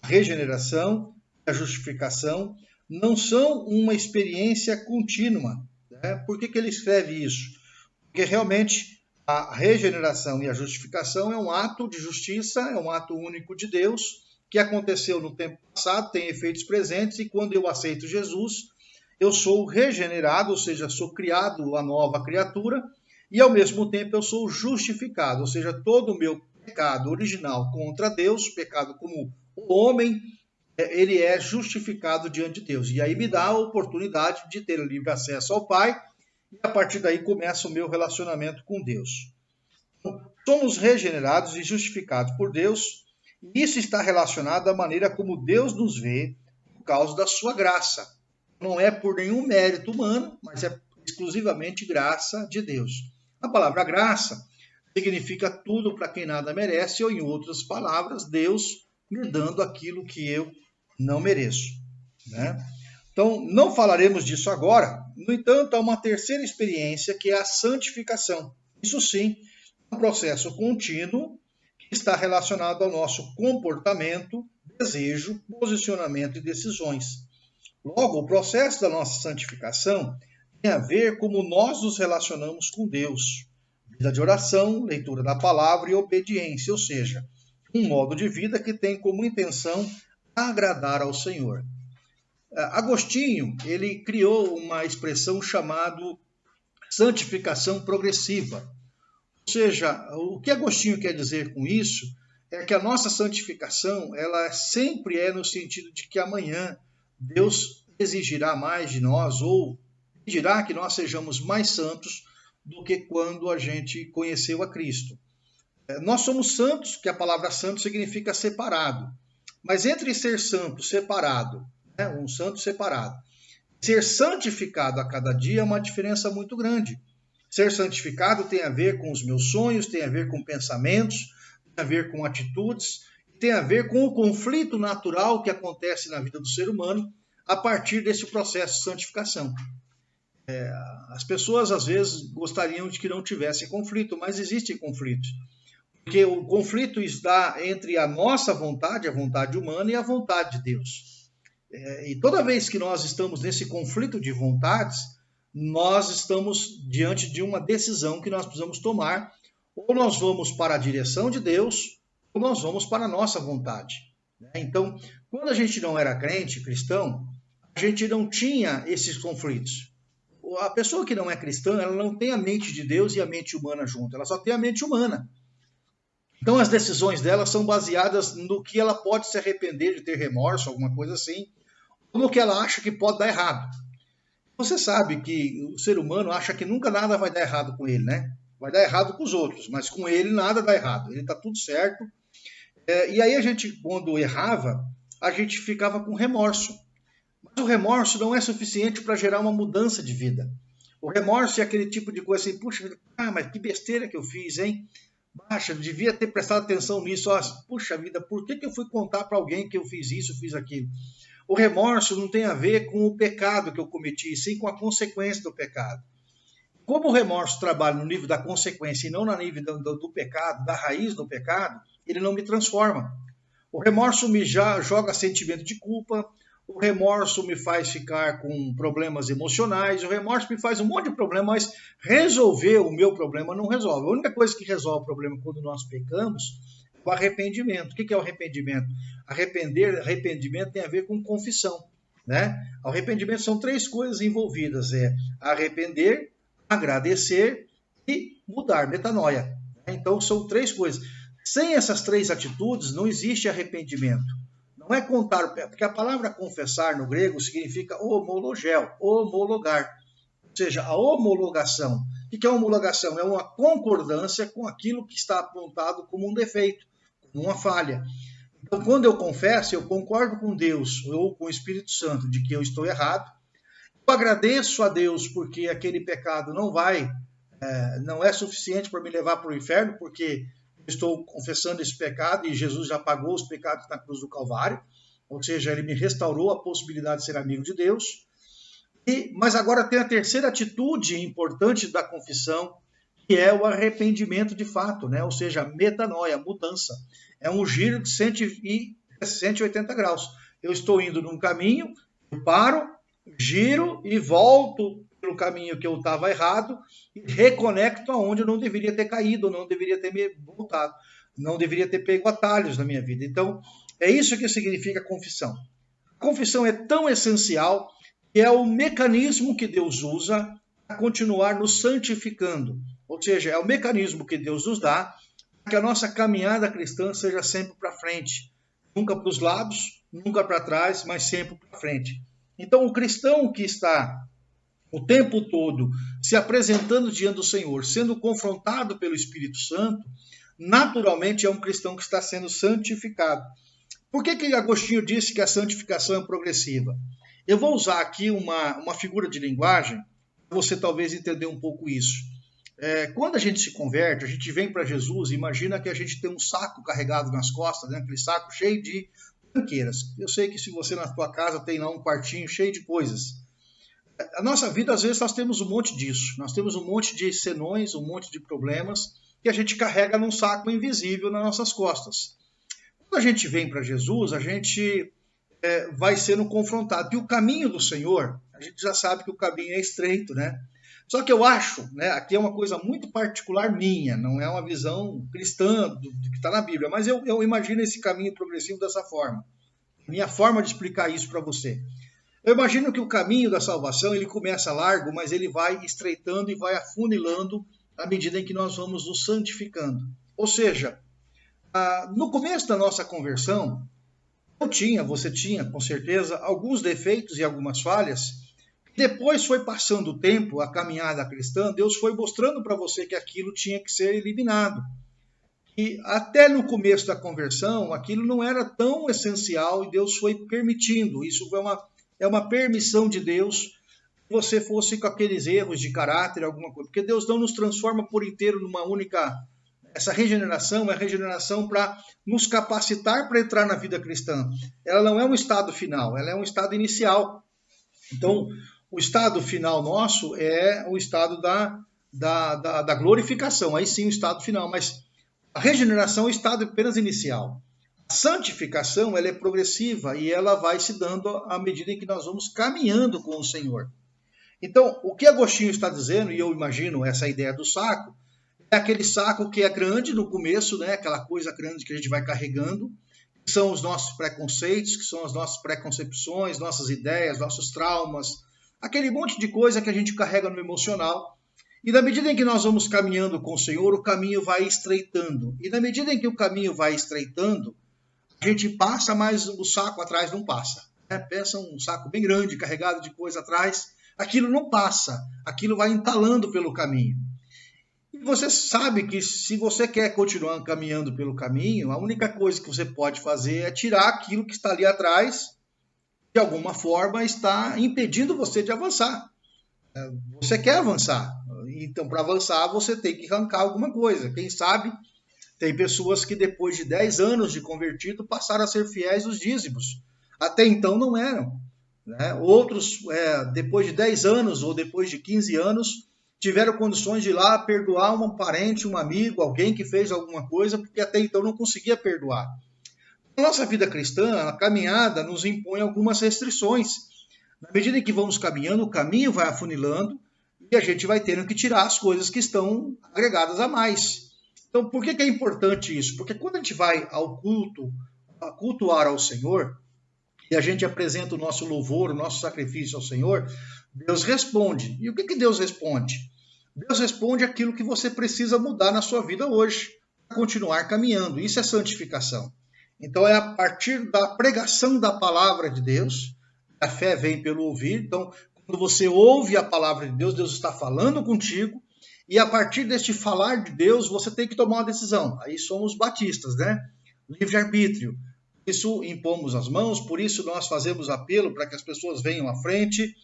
regeneração e a justificação não são uma experiência contínua. Né? Por que, que ele escreve isso? Porque realmente a regeneração e a justificação é um ato de justiça, é um ato único de Deus, que aconteceu no tempo passado, tem efeitos presentes, e quando eu aceito Jesus, eu sou regenerado, ou seja, sou criado a nova criatura, e ao mesmo tempo eu sou justificado, ou seja, todo o meu pecado original contra Deus, pecado como o homem ele é justificado diante de Deus. E aí me dá a oportunidade de ter livre acesso ao Pai, e a partir daí começa o meu relacionamento com Deus. Então, somos regenerados e justificados por Deus, e isso está relacionado à maneira como Deus nos vê por causa da sua graça. Não é por nenhum mérito humano, mas é exclusivamente graça de Deus. A palavra graça significa tudo para quem nada merece, ou em outras palavras, Deus me dando aquilo que eu não mereço. Né? Então, não falaremos disso agora. No entanto, há uma terceira experiência que é a santificação. Isso sim, é um processo contínuo que está relacionado ao nosso comportamento, desejo, posicionamento e decisões. Logo, o processo da nossa santificação tem a ver como nós nos relacionamos com Deus. Vida de oração, leitura da palavra e obediência, ou seja, um modo de vida que tem como intenção agradar ao Senhor. É, Agostinho, ele criou uma expressão chamada santificação progressiva. Ou seja, o que Agostinho quer dizer com isso é que a nossa santificação, ela sempre é no sentido de que amanhã Deus exigirá mais de nós ou dirá que nós sejamos mais santos do que quando a gente conheceu a Cristo. É, nós somos santos, que a palavra santo significa separado. Mas entre ser santo, separado, né, um santo separado, ser santificado a cada dia é uma diferença muito grande. Ser santificado tem a ver com os meus sonhos, tem a ver com pensamentos, tem a ver com atitudes, tem a ver com o conflito natural que acontece na vida do ser humano a partir desse processo de santificação. É, as pessoas às vezes gostariam de que não tivesse conflito, mas existem conflitos. Porque o conflito está entre a nossa vontade, a vontade humana, e a vontade de Deus. É, e toda vez que nós estamos nesse conflito de vontades, nós estamos diante de uma decisão que nós precisamos tomar. Ou nós vamos para a direção de Deus, ou nós vamos para a nossa vontade. Né? Então, quando a gente não era crente, cristão, a gente não tinha esses conflitos. A pessoa que não é cristã, ela não tem a mente de Deus e a mente humana junto, ela só tem a mente humana. Então, as decisões dela são baseadas no que ela pode se arrepender de ter remorso, alguma coisa assim, ou no que ela acha que pode dar errado. Você sabe que o ser humano acha que nunca nada vai dar errado com ele, né? Vai dar errado com os outros, mas com ele nada dá errado. Ele está tudo certo. É, e aí a gente, quando errava, a gente ficava com remorso. Mas o remorso não é suficiente para gerar uma mudança de vida. O remorso é aquele tipo de coisa assim, puxa, ah, mas que besteira que eu fiz, hein? Baixa, devia ter prestado atenção nisso. Ó, puxa vida, por que, que eu fui contar para alguém que eu fiz isso, fiz aquilo? O remorso não tem a ver com o pecado que eu cometi, sim com a consequência do pecado. Como o remorso trabalha no nível da consequência e não no nível do, do, do pecado, da raiz do pecado, ele não me transforma. O remorso me já joga sentimento de culpa, o remorso me faz ficar com problemas emocionais, o remorso me faz um monte de problema, mas resolver o meu problema não resolve. A única coisa que resolve o problema quando nós pecamos o arrependimento. O que é o arrependimento? Arrepender, arrependimento tem a ver com confissão. Né? Arrependimento são três coisas envolvidas: é arrepender, agradecer e mudar, metanoia. Né? Então são três coisas. Sem essas três atitudes, não existe arrependimento. Não é contar, porque a palavra confessar no grego significa homologel, homologar. Ou seja, a homologação. O que é homologação? É uma concordância com aquilo que está apontado como um defeito uma falha. Então, quando eu confesso, eu concordo com Deus ou com o Espírito Santo de que eu estou errado. Eu agradeço a Deus porque aquele pecado não vai, é, não é suficiente para me levar para o inferno, porque estou confessando esse pecado e Jesus já pagou os pecados na cruz do Calvário. Ou seja, ele me restaurou a possibilidade de ser amigo de Deus. E, mas agora tem a terceira atitude importante da confissão, que é o arrependimento de fato, né? ou seja, metanoia, mudança. É um giro de 180 graus. Eu estou indo num caminho, eu paro, giro e volto pelo caminho que eu estava errado e reconecto aonde eu não deveria ter caído, não deveria ter me voltado, não deveria ter pego atalhos na minha vida. Então, é isso que significa confissão. A confissão é tão essencial que é o mecanismo que Deus usa para continuar nos santificando. Ou seja, é o mecanismo que Deus nos dá para que a nossa caminhada cristã seja sempre para frente, nunca para os lados, nunca para trás, mas sempre para frente. Então, o cristão que está o tempo todo se apresentando diante do Senhor, sendo confrontado pelo Espírito Santo, naturalmente é um cristão que está sendo santificado. Por que, que Agostinho disse que a santificação é progressiva? Eu vou usar aqui uma, uma figura de linguagem para você talvez entender um pouco isso. É, quando a gente se converte, a gente vem para Jesus, imagina que a gente tem um saco carregado nas costas, né? aquele saco cheio de tranqueiras. Eu sei que se você na tua casa tem lá um quartinho cheio de coisas. A nossa vida, às vezes, nós temos um monte disso. Nós temos um monte de senões, um monte de problemas que a gente carrega num saco invisível nas nossas costas. Quando a gente vem para Jesus, a gente é, vai sendo confrontado. E o caminho do Senhor, a gente já sabe que o caminho é estreito, né? Só que eu acho, né, aqui é uma coisa muito particular minha, não é uma visão cristã do, do que está na Bíblia, mas eu, eu imagino esse caminho progressivo dessa forma. Minha forma de explicar isso para você. Eu imagino que o caminho da salvação ele começa largo, mas ele vai estreitando e vai afunilando à medida em que nós vamos nos santificando. Ou seja, no começo da nossa conversão, eu tinha, você tinha, com certeza, alguns defeitos e algumas falhas depois foi passando o tempo, a caminhada cristã, Deus foi mostrando para você que aquilo tinha que ser eliminado. E até no começo da conversão, aquilo não era tão essencial e Deus foi permitindo. Isso é uma, é uma permissão de Deus que você fosse com aqueles erros de caráter, alguma coisa. Porque Deus não nos transforma por inteiro numa única. Essa regeneração é regeneração para nos capacitar para entrar na vida cristã. Ela não é um estado final, ela é um estado inicial. Então, o estado final nosso é o estado da, da, da, da glorificação, aí sim o estado final, mas a regeneração é o estado apenas inicial. Santificação ela é progressiva e ela vai se dando à medida em que nós vamos caminhando com o Senhor. Então, o que Agostinho está dizendo, e eu imagino essa ideia do saco, é aquele saco que é grande no começo, né? aquela coisa grande que a gente vai carregando, que são os nossos preconceitos, que são as nossas preconcepções, nossas ideias, nossos traumas, aquele monte de coisa que a gente carrega no emocional. E na medida em que nós vamos caminhando com o Senhor, o caminho vai estreitando. E na medida em que o caminho vai estreitando, a gente passa, mas o saco atrás não passa. Né? Pensa um saco bem grande, carregado de coisa atrás, aquilo não passa, aquilo vai entalando pelo caminho. E você sabe que se você quer continuar caminhando pelo caminho, a única coisa que você pode fazer é tirar aquilo que está ali atrás, de alguma forma está impedindo você de avançar. É, você quer avançar, então para avançar você tem que arrancar alguma coisa. Quem sabe tem pessoas que depois de 10 anos de convertido passaram a ser fiéis aos dízimos. Até então não eram. Né? Outros, é, depois de 10 anos ou depois de 15 anos, tiveram condições de ir lá perdoar um parente, um amigo, alguém que fez alguma coisa, porque até então não conseguia perdoar. Na nossa vida cristã, a caminhada nos impõe algumas restrições. Na medida em que vamos caminhando, o caminho vai afunilando e a gente vai tendo que tirar as coisas que estão agregadas a mais. Então, por que, que é importante isso? Porque quando a gente vai ao culto, a cultuar ao Senhor, e a gente apresenta o nosso louvor, o nosso sacrifício ao Senhor, Deus responde. E o que, que Deus responde? Deus responde aquilo que você precisa mudar na sua vida hoje, para continuar caminhando. Isso é santificação. Então é a partir da pregação da palavra de Deus, a fé vem pelo ouvir. Então, quando você ouve a palavra de Deus, Deus está falando contigo, e a partir deste falar de Deus, você tem que tomar uma decisão. Aí somos batistas, né? Livre-arbítrio isso impomos as mãos, por isso nós fazemos apelo para que as pessoas venham à frente,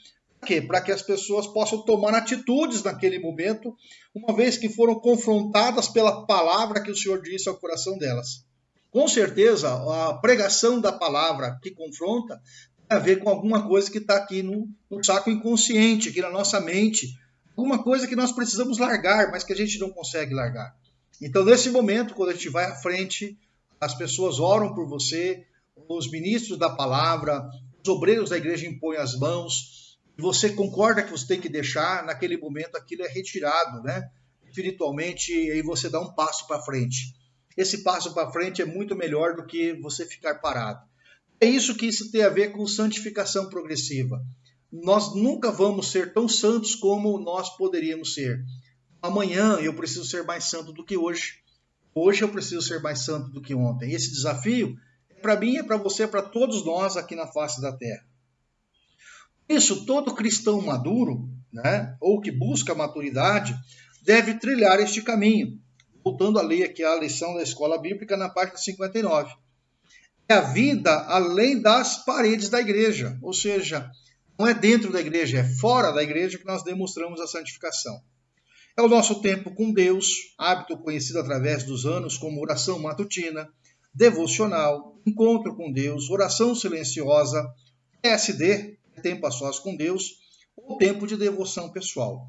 para que as pessoas possam tomar atitudes naquele momento, uma vez que foram confrontadas pela palavra que o Senhor disse ao coração delas. Com certeza, a pregação da palavra que confronta tem a ver com alguma coisa que está aqui no, no saco inconsciente, aqui na nossa mente, alguma coisa que nós precisamos largar, mas que a gente não consegue largar. Então, nesse momento, quando a gente vai à frente, as pessoas oram por você, os ministros da palavra, os obreiros da igreja impõem as mãos, e você concorda que você tem que deixar, naquele momento aquilo é retirado, né? Espiritualmente, e aí você dá um passo para frente. Esse passo para frente é muito melhor do que você ficar parado. É isso que isso tem a ver com santificação progressiva. Nós nunca vamos ser tão santos como nós poderíamos ser. Amanhã eu preciso ser mais santo do que hoje. Hoje eu preciso ser mais santo do que ontem. Esse desafio é para mim, é para você, é para todos nós aqui na face da terra. Isso, todo cristão maduro, né, ou que busca maturidade, deve trilhar este caminho. Voltando a ler aqui a lição da escola bíblica na página 59. É a vida além das paredes da igreja, ou seja, não é dentro da igreja, é fora da igreja que nós demonstramos a santificação. É o nosso tempo com Deus, hábito conhecido através dos anos como oração matutina, devocional, encontro com Deus, oração silenciosa, SD, tempo a sós com Deus, ou tempo de devoção pessoal.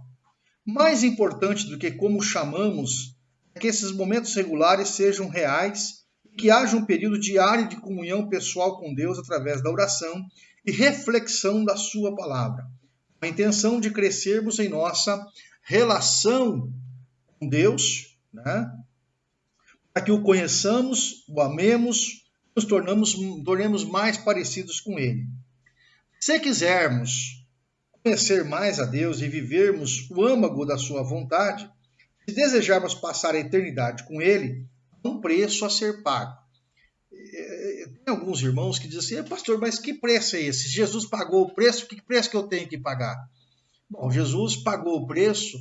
Mais importante do que como chamamos é que esses momentos regulares sejam reais e que haja um período diário de comunhão pessoal com Deus através da oração e reflexão da Sua palavra, a intenção de crescermos em nossa relação com Deus, né? para que o conheçamos, o amemos, nos tornamos, tornemos mais parecidos com Ele. Se quisermos conhecer mais a Deus e vivermos o âmago da Sua vontade, se desejarmos passar a eternidade com Ele, há um preço a ser pago. É, é, tem alguns irmãos que dizem assim, pastor, mas que preço é esse? Jesus pagou o preço, que preço que eu tenho que pagar? Bom, Jesus pagou o preço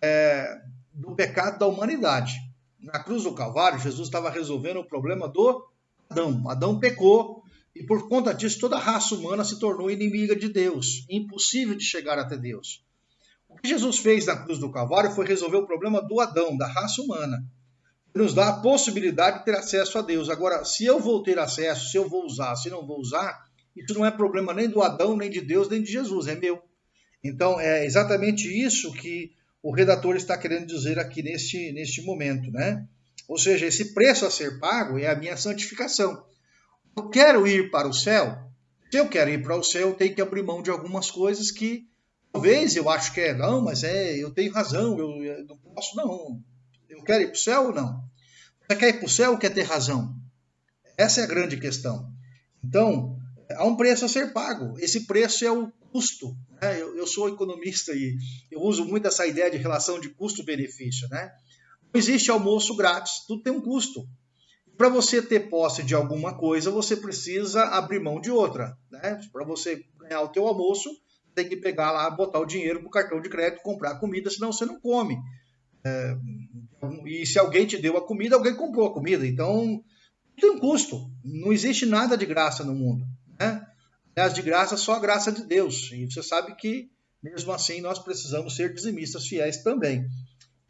é, do pecado da humanidade. Na cruz do Calvário, Jesus estava resolvendo o problema do Adão. Adão pecou e por conta disso toda a raça humana se tornou inimiga de Deus, impossível de chegar até Deus. O que Jesus fez na cruz do Calvário foi resolver o problema do Adão, da raça humana. Nos dá a possibilidade de ter acesso a Deus. Agora, se eu vou ter acesso, se eu vou usar, se não vou usar, isso não é problema nem do Adão, nem de Deus, nem de Jesus, é meu. Então, é exatamente isso que o redator está querendo dizer aqui neste, neste momento, né? Ou seja, esse preço a ser pago é a minha santificação. Eu quero ir para o céu. Se eu quero ir para o céu, eu tenho que abrir mão de algumas coisas que Talvez eu acho que é, não, mas é, eu tenho razão, eu, eu não posso, não. Eu quero ir para o céu ou não? Você quer ir para o céu ou quer ter razão? Essa é a grande questão. Então, há um preço a ser pago. Esse preço é o custo. Né? Eu, eu, sou economista e eu uso muito essa ideia de relação de custo-benefício. Né? Não existe almoço grátis, tudo tem um custo. Para você ter posse de alguma coisa, você precisa abrir mão de outra. Né? Para você ganhar o teu almoço, tem que pegar lá, botar o dinheiro no cartão de crédito, comprar comida, senão você não come. É, e se alguém te deu a comida, alguém comprou a comida. Então, tem um custo. Não existe nada de graça no mundo. Né? Aliás, de graça, só a graça de Deus. E você sabe que, mesmo assim, nós precisamos ser dizimistas fiéis também.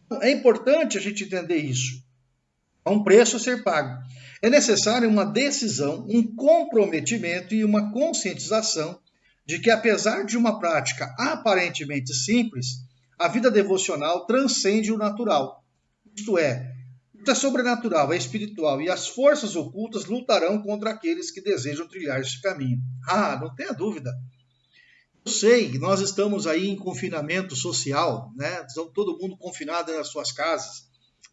Então, é importante a gente entender isso. Há um preço a ser pago. É necessário uma decisão, um comprometimento e uma conscientização de que, apesar de uma prática aparentemente simples, a vida devocional transcende o natural. Isto é, é sobrenatural, é espiritual, e as forças ocultas lutarão contra aqueles que desejam trilhar este caminho. Ah, não tenha dúvida. Eu sei, nós estamos aí em confinamento social, né? Todo mundo confinado nas suas casas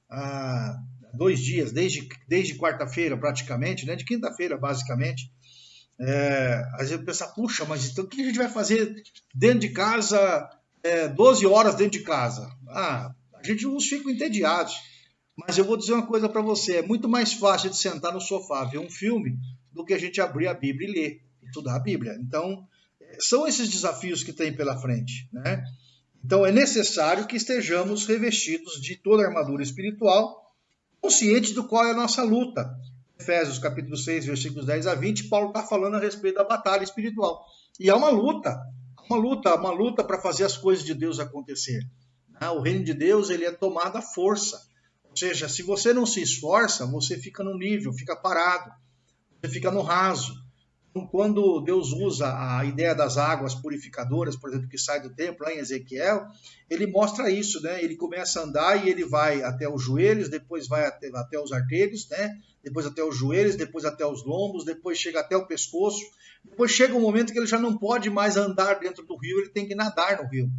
há dois dias, desde, desde quarta-feira praticamente, né? De quinta-feira basicamente. É, às vezes pensa, puxa, mas então o que a gente vai fazer dentro de casa, é, 12 horas dentro de casa? Ah, a gente uns fica entediados. Mas eu vou dizer uma coisa para você: é muito mais fácil de sentar no sofá ver um filme do que a gente abrir a Bíblia e ler, estudar a Bíblia. Então, são esses desafios que tem pela frente, né? Então, é necessário que estejamos revestidos de toda a armadura espiritual, conscientes do qual é a nossa luta. Efésios capítulo 6, versículos 10 a 20, Paulo está falando a respeito da batalha espiritual. E há uma luta, uma luta, uma luta para fazer as coisas de Deus acontecer. Né? O reino de Deus ele é tomado à força. Ou seja, se você não se esforça, você fica no nível, fica parado, você fica no raso. Então, quando Deus usa a ideia das águas purificadoras, por exemplo, que sai do templo, lá em Ezequiel, ele mostra isso, né? Ele começa a andar e ele vai até os joelhos, depois vai até, até os artelhos, né? Depois até os joelhos, depois até os lombos, depois chega até o pescoço. Depois chega um momento que ele já não pode mais andar dentro do rio, ele tem que nadar no rio.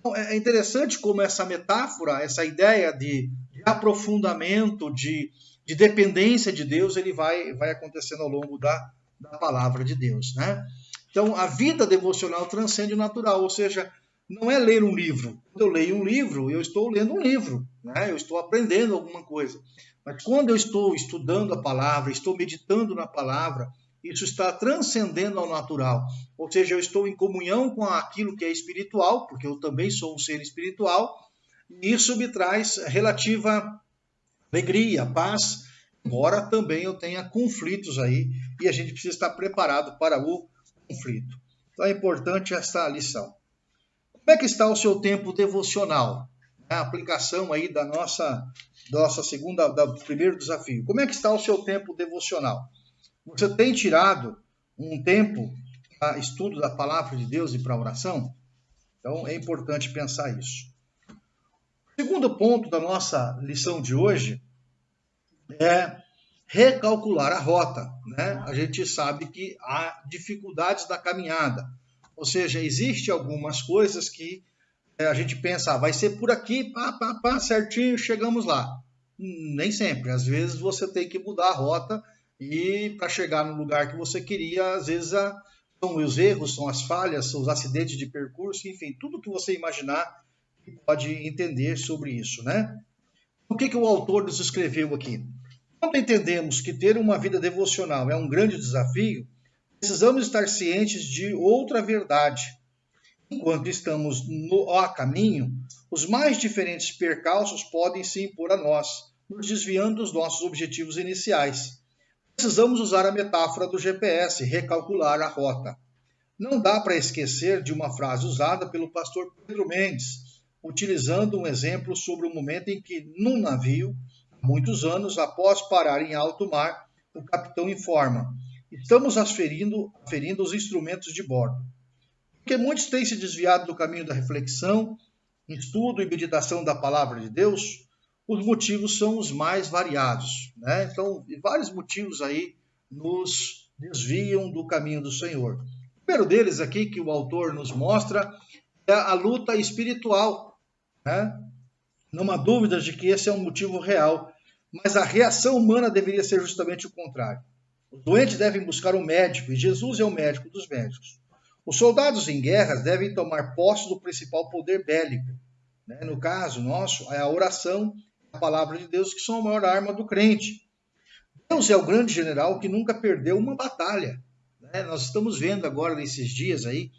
Então, é interessante como essa metáfora, essa ideia de de aprofundamento, de, de dependência de Deus, ele vai, vai acontecendo ao longo da, da palavra de Deus. Né? Então, a vida devocional transcende o natural, ou seja, não é ler um livro. Quando eu leio um livro, eu estou lendo um livro, né? eu estou aprendendo alguma coisa. Mas quando eu estou estudando a palavra, estou meditando na palavra, isso está transcendendo ao natural. Ou seja, eu estou em comunhão com aquilo que é espiritual, porque eu também sou um ser espiritual, isso me traz relativa alegria, paz, embora também eu tenha conflitos aí e a gente precisa estar preparado para o conflito. Então é importante essa lição. Como é que está o seu tempo devocional? A aplicação aí da nossa, nossa segunda, do primeiro desafio. Como é que está o seu tempo devocional? Você tem tirado um tempo para estudo da palavra de Deus e para oração? Então é importante pensar isso. Segundo ponto da nossa lição de hoje é recalcular a rota. Né? A gente sabe que há dificuldades da caminhada, ou seja, existe algumas coisas que é, a gente pensa, ah, vai ser por aqui, pá, pá, pá, certinho, chegamos lá. Nem sempre. Às vezes você tem que mudar a rota e para chegar no lugar que você queria, às vezes a, são os erros, são as falhas, são os acidentes de percurso, enfim, tudo que você imaginar pode entender sobre isso, né? O que, que o autor nos escreveu aqui? Quando entendemos que ter uma vida devocional é um grande desafio, precisamos estar cientes de outra verdade. Enquanto estamos no a caminho, os mais diferentes percalços podem se impor a nós, nos desviando dos nossos objetivos iniciais. Precisamos usar a metáfora do GPS, recalcular a rota. Não dá para esquecer de uma frase usada pelo pastor Pedro Mendes, utilizando um exemplo sobre o momento em que, num navio, muitos anos após parar em alto mar, o capitão informa: estamos aferindo, aferindo os instrumentos de bordo. Porque muitos têm se desviado do caminho da reflexão, estudo e meditação da palavra de Deus, os motivos são os mais variados. Né? Então, vários motivos aí nos desviam do caminho do Senhor. O primeiro deles aqui que o autor nos mostra é a luta espiritual. Né? Não há dúvidas de que esse é um motivo real, mas a reação humana deveria ser justamente o contrário. Os doentes devem buscar um médico, e Jesus é o médico dos médicos. Os soldados em guerras devem tomar posse do principal poder bélico. Né? No caso nosso, é a oração, a palavra de Deus, que são a maior arma do crente. Deus é o grande general que nunca perdeu uma batalha. Né? Nós estamos vendo agora, nesses dias aí,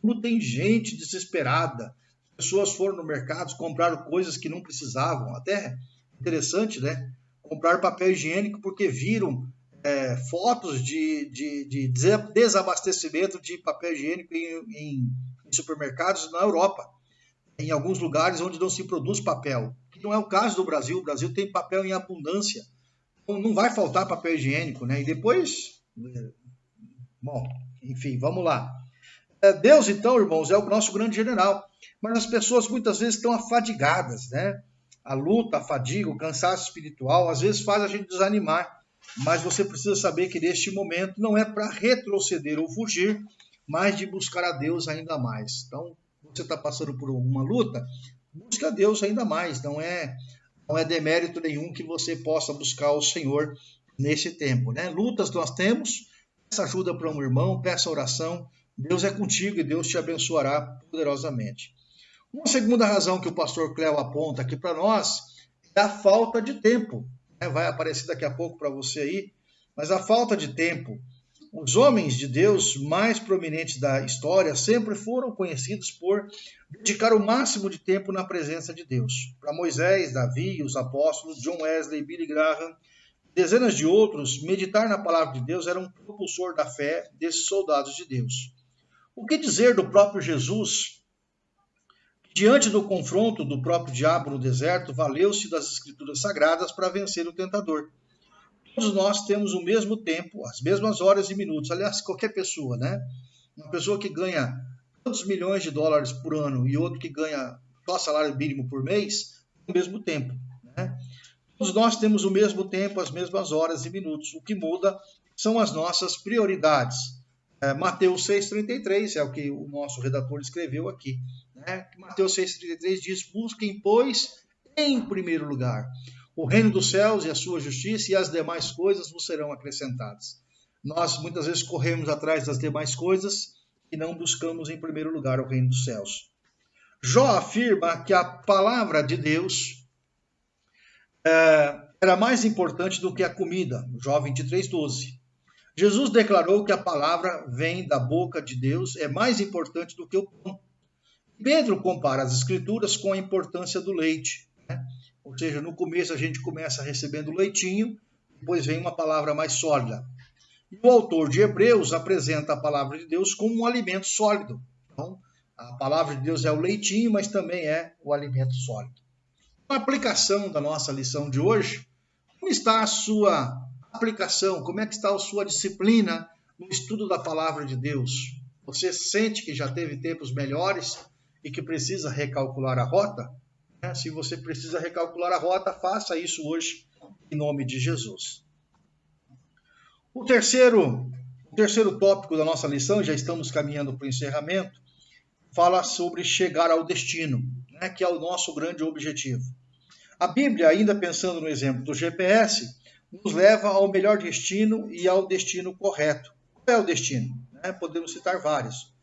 como tem gente desesperada. Pessoas foram no mercado, compraram coisas que não precisavam. Até interessante, né? Comprar papel higiênico porque viram é, fotos de, de, de, desabastecimento de papel higiênico em, em, em, supermercados na Europa, em alguns lugares onde não se produz papel, que não é o caso do Brasil. O Brasil tem papel em abundância, então não vai faltar papel higiênico, né? E depois, bom, enfim, vamos lá. É, Deus, então, irmãos, é o nosso grande general, mas as pessoas muitas vezes estão afadigadas, né? A luta, a fadiga, o cansaço espiritual, às vezes faz a gente desanimar mas você precisa saber que neste momento não é para retroceder ou fugir, mas de buscar a Deus ainda mais. Então, você está passando por alguma luta, busque a Deus ainda mais. Não é, não é demérito nenhum que você possa buscar o Senhor nesse tempo. Né? Lutas nós temos, peça ajuda para um irmão, peça oração. Deus é contigo e Deus te abençoará poderosamente. Uma segunda razão que o pastor Cléo aponta aqui para nós é a falta de tempo. Né, vai aparecer daqui a pouco para você aí, mas a falta de tempo. Os homens de Deus mais prominentes da história sempre foram conhecidos por dedicar o máximo de tempo na presença de Deus. Para Moisés, Davi, os apóstolos, John Wesley, Billy Graham, dezenas de outros, meditar na palavra de Deus era um propulsor da fé desses soldados de Deus. O que dizer do próprio Jesus, Diante do confronto do próprio diabo no deserto, valeu-se das escrituras sagradas para vencer o tentador. Todos nós temos o mesmo tempo, as mesmas horas e minutos. Aliás, qualquer pessoa, né? Uma pessoa que ganha tantos milhões de dólares por ano e outro que ganha só salário mínimo por mês, o mesmo tempo, né? Todos nós temos o mesmo tempo, as mesmas horas e minutos. O que muda são as nossas prioridades. É, Mateus 6,33 é o que o nosso redator escreveu aqui. Né? Mateus 6,33 diz: Busquem, pois, em primeiro lugar o reino dos céus e a sua justiça, e as demais coisas vos serão acrescentadas. Nós muitas vezes corremos atrás das demais coisas e não buscamos em primeiro lugar o reino dos céus. Jó afirma que a palavra de Deus é, era mais importante do que a comida, Jó 23,12. Jesus declarou que a palavra vem da boca de Deus, é mais importante do que o pão. Pedro compara as escrituras com a importância do leite. Né? Ou seja, no começo a gente começa recebendo leitinho, depois vem uma palavra mais sólida. E o autor de Hebreus apresenta a palavra de Deus como um alimento sólido. Então, a palavra de Deus é o leitinho, mas também é o alimento sólido. A aplicação da nossa lição de hoje, como está a sua aplicação? Como é que está a sua disciplina no estudo da palavra de Deus? Você sente que já teve tempos melhores? e que precisa recalcular a rota, né? se você precisa recalcular a rota, faça isso hoje, em nome de Jesus. O terceiro, o terceiro tópico da nossa lição, já estamos caminhando para o encerramento, fala sobre chegar ao destino, né? que é o nosso grande objetivo. A Bíblia, ainda pensando no exemplo do GPS, nos leva ao melhor destino e ao destino correto. Qual é o destino? Né? Podemos citar vários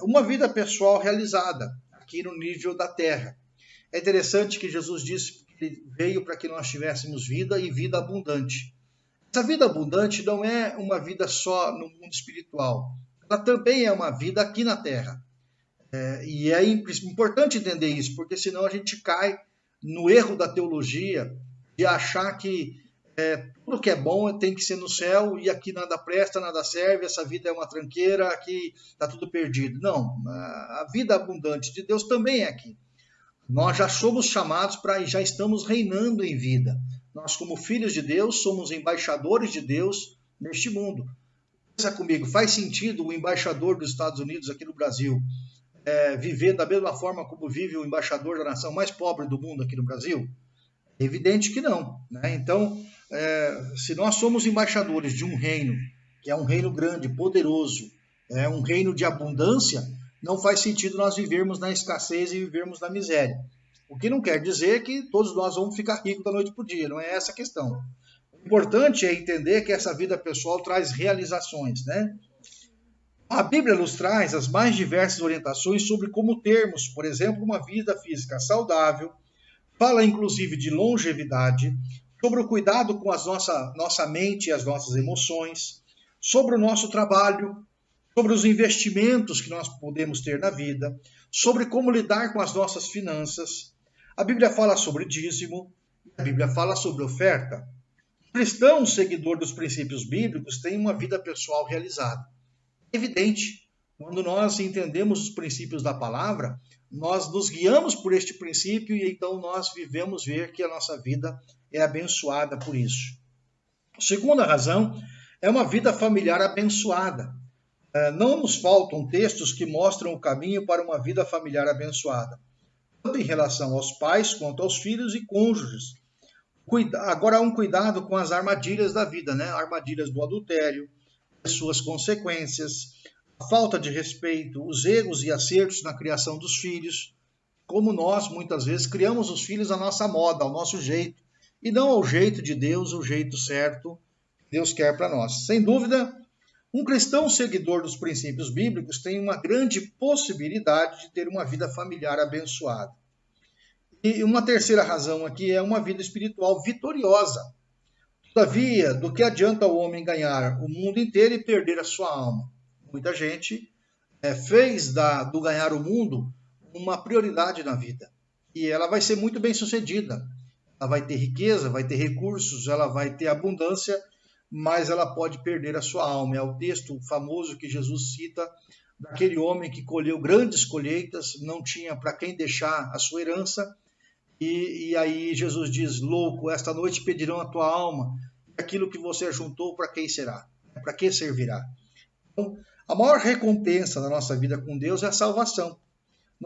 uma vida pessoal realizada aqui no nível da terra. É interessante que Jesus disse que ele veio para que nós tivéssemos vida e vida abundante. Essa vida abundante não é uma vida só no mundo espiritual, ela também é uma vida aqui na terra. É, e é importante entender isso, porque senão a gente cai no erro da teologia de achar que é, tudo que é bom tem que ser no céu e aqui nada presta, nada serve, essa vida é uma tranqueira, aqui está tudo perdido. Não, a vida abundante de Deus também é aqui. Nós já somos chamados para já estamos reinando em vida. Nós, como filhos de Deus, somos embaixadores de Deus neste mundo. Pensa comigo, faz sentido o embaixador dos Estados Unidos aqui no Brasil é, viver da mesma forma como vive o embaixador da nação mais pobre do mundo aqui no Brasil? Evidente que não. Né? Então, é, se nós somos embaixadores de um reino, que é um reino grande, poderoso, é um reino de abundância, não faz sentido nós vivermos na escassez e vivermos na miséria. O que não quer dizer que todos nós vamos ficar ricos da noite para o dia, não é essa a questão. O importante é entender que essa vida pessoal traz realizações, né? A Bíblia nos traz as mais diversas orientações sobre como termos, por exemplo, uma vida física saudável, fala inclusive de longevidade, sobre o cuidado com a nossa, nossa mente e as nossas emoções, sobre o nosso trabalho, sobre os investimentos que nós podemos ter na vida, sobre como lidar com as nossas finanças. A Bíblia fala sobre dízimo, a Bíblia fala sobre oferta. O cristão, seguidor dos princípios bíblicos, tem uma vida pessoal realizada. É evidente, quando nós entendemos os princípios da palavra, nós nos guiamos por este princípio e então nós vivemos ver que a nossa vida é abençoada por isso. segunda razão é uma vida familiar abençoada. É, não nos faltam textos que mostram o caminho para uma vida familiar abençoada, tanto em relação aos pais quanto aos filhos e cônjuges. Agora um cuidado com as armadilhas da vida, né? Armadilhas do adultério, as suas consequências, a falta de respeito, os erros e acertos na criação dos filhos, como nós muitas vezes criamos os filhos à nossa moda, ao nosso jeito, e não ao jeito de Deus, o jeito certo que Deus quer para nós. Sem dúvida, um cristão seguidor dos princípios bíblicos tem uma grande possibilidade de ter uma vida familiar abençoada. E uma terceira razão aqui é uma vida espiritual vitoriosa. Todavia, do que adianta o homem ganhar o mundo inteiro e perder a sua alma? Muita gente é, fez da, do ganhar o mundo uma prioridade na vida. E ela vai ser muito bem sucedida. Ela vai ter riqueza, vai ter recursos, ela vai ter abundância mas ela pode perder a sua alma. É o texto famoso que Jesus cita daquele homem que colheu grandes colheitas, não tinha para quem deixar a sua herança, e, e, aí Jesus diz: Louco, esta noite pedirão a tua alma, aquilo que você juntou, para quem será? Para que servirá? Então, a maior recompensa da nossa vida com Deus é a salvação.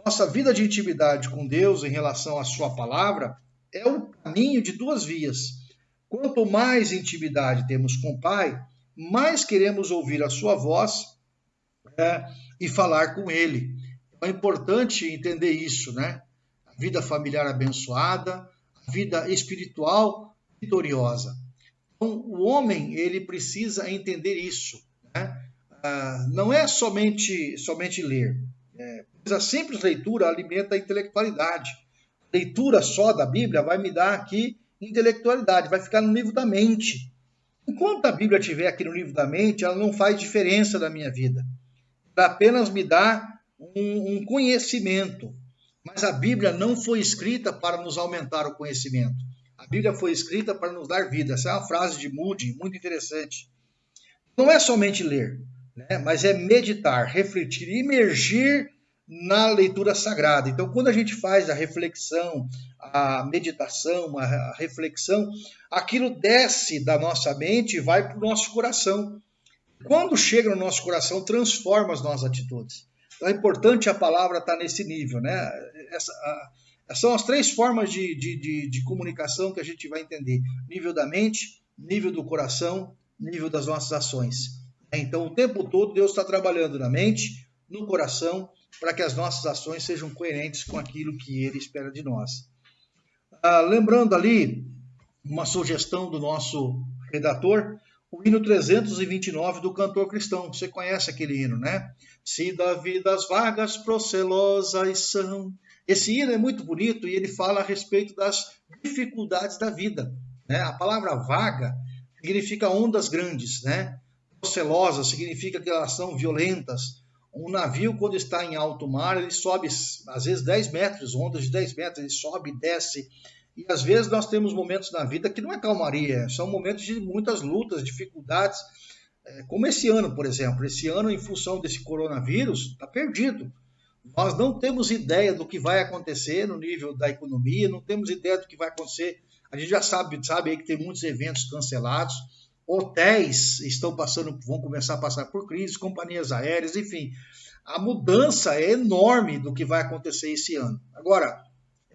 Nossa vida de intimidade com Deus em relação à Sua palavra é o caminho de duas vias Quanto mais intimidade temos com o Pai, mais queremos ouvir a sua voz é, e falar com Ele. É importante entender isso, né? A vida familiar abençoada, a vida espiritual vitoriosa. Então, o homem ele precisa entender isso. Ah, não é somente somente ler. É, a simples leitura alimenta a intelectualidade. Leitura só da Bíblia vai me dar aqui intelectualidade, vai ficar no nível da mente. Enquanto a Bíblia estiver aqui no nível da mente, ela não faz diferença na minha vida. Ela apenas me dá um, um conhecimento. Mas a Bíblia não foi escrita para nos aumentar o conhecimento. A Bíblia foi escrita para nos dar vida. Essa é uma frase de Moody muito interessante. Não é somente ler, né? mas é meditar, refletir, imergir na leitura sagrada. Então, quando a gente faz a reflexão, a meditação, a reflexão, aquilo desce da nossa mente e vai para o nosso coração. Quando chega no nosso coração, transforma as nossas atitudes. Então, é importante a palavra estar nesse nível, né? Essa, a, são as três formas de, de, de, de comunicação que a gente vai entender: nível da mente, nível do coração, nível das nossas ações. Então, o tempo todo, Deus está trabalhando na mente, no coração para que as nossas ações sejam coerentes com aquilo que ele espera de nós. Ah, lembrando ali uma sugestão do nosso redator, o hino 329 do cantor cristão. Você conhece aquele hino, né? Se da vida as vagas procelosas são. Esse hino é muito bonito e ele fala a respeito das dificuldades da vida. Né? A palavra vaga significa ondas grandes, né? Procelosas significa que elas são violentas, um navio, quando está em alto mar, ele sobe às vezes 10 metros, ondas de 10 metros, ele sobe desce. E às vezes nós temos momentos na vida que não é calmaria, são momentos de muitas lutas, dificuldades, é, como esse ano, por exemplo. Esse ano, em função desse coronavírus, está perdido. Nós não temos ideia do que vai acontecer no nível da economia, não temos ideia do que vai acontecer. A gente já sabe, sabe aí que tem muitos eventos cancelados hotéis estão passando, vão começar a passar por crise, companhias aéreas, enfim, a mudança é enorme do que vai acontecer esse ano. Agora,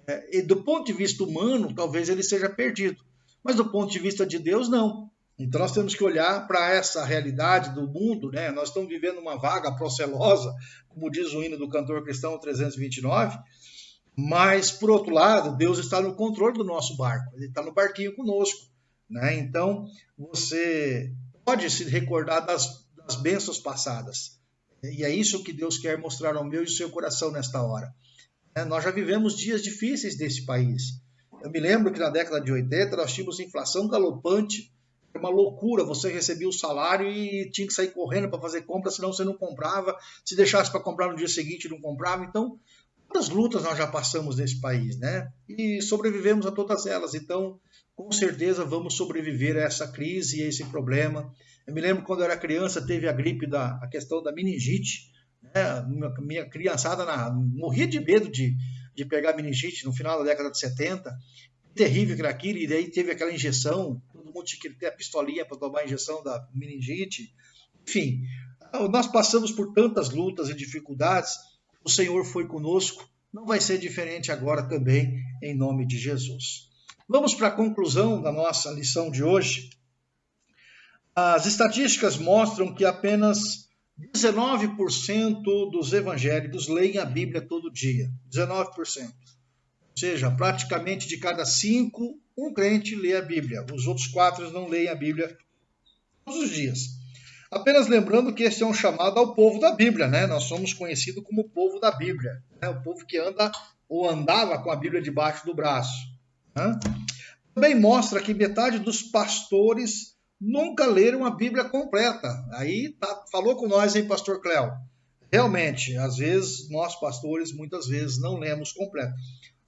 é, do ponto de vista humano, talvez ele seja perdido, mas do ponto de vista de Deus, não. Então nós temos que olhar para essa realidade do mundo, né? Nós estamos vivendo uma vaga procelosa, como diz o hino do cantor cristão 329, mas por outro lado, Deus está no controle do nosso barco, ele está no barquinho conosco, né? Então você pode se recordar das, das bênçãos passadas. E é isso que Deus quer mostrar ao meu e ao seu coração nesta hora. É, nós já vivemos dias difíceis desse país. Eu me lembro que na década de 80 nós tínhamos inflação galopante, uma loucura. Você recebia o salário e tinha que sair correndo para fazer compra, senão você não comprava. Se deixasse para comprar no dia seguinte, não comprava. Então, quantas lutas nós já passamos nesse país, né? E sobrevivemos a todas elas. Então, com certeza vamos sobreviver a essa crise e a esse problema. Eu me lembro quando eu era criança, teve a gripe da a questão da meningite. Né? Minha, criançada na, morria de medo de de pegar meningite no final da década de 70. Terrível que era aquilo, e daí teve aquela injeção, todo mundo tinha que ter a pistolinha para tomar a injeção da meningite. Enfim, nós passamos por tantas lutas e dificuldades, o Senhor foi conosco, não vai ser diferente agora também, em nome de Jesus. Vamos para a conclusão da nossa lição de hoje. As estatísticas mostram que apenas 19% dos evangélicos leem a Bíblia todo dia. 19%. Ou seja, praticamente de cada cinco, um crente lê a Bíblia. Os outros quatro não leem a Bíblia todos os dias. Apenas lembrando que esse é um chamado ao povo da Bíblia, né? Nós somos conhecidos como o povo da Bíblia, né? o povo que anda ou andava com a Bíblia debaixo do braço. Né? Também mostra que metade dos pastores nunca leram a Bíblia completa. Aí tá, falou com nós, hein, pastor Cléo? Realmente, às vezes, nós pastores, muitas vezes, não lemos completo.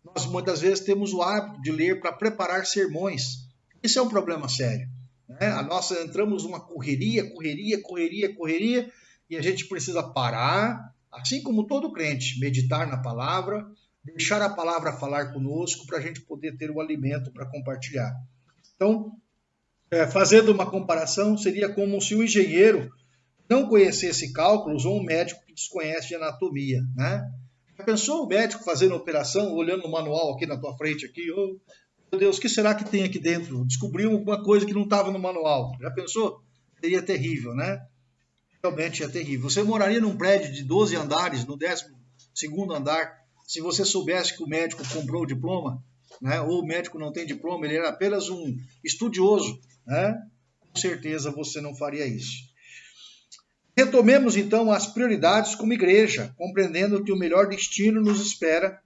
Nós, muitas vezes, temos o hábito de ler para preparar sermões. Isso é um problema sério. Né? A nossa, entramos numa correria, correria, correria, correria, e a gente precisa parar, assim como todo crente, meditar na palavra, deixar a palavra falar conosco para a gente poder ter o alimento para compartilhar. Então, é, fazendo uma comparação, seria como se o engenheiro não conhecesse cálculos ou um médico que desconhece de anatomia, né? Já pensou o médico fazendo operação, olhando o manual aqui na tua frente, aqui, oh, meu Deus, o que será que tem aqui dentro? Descobriu alguma coisa que não estava no manual. Já pensou? Seria terrível, né? Realmente é terrível. Você moraria num prédio de 12 andares, no 12 segundo andar, se você soubesse que o médico comprou o diploma, né? ou o médico não tem diploma, ele era apenas um estudioso né? Com certeza você não faria isso. Retomemos então as prioridades como igreja, compreendendo que o melhor destino nos espera,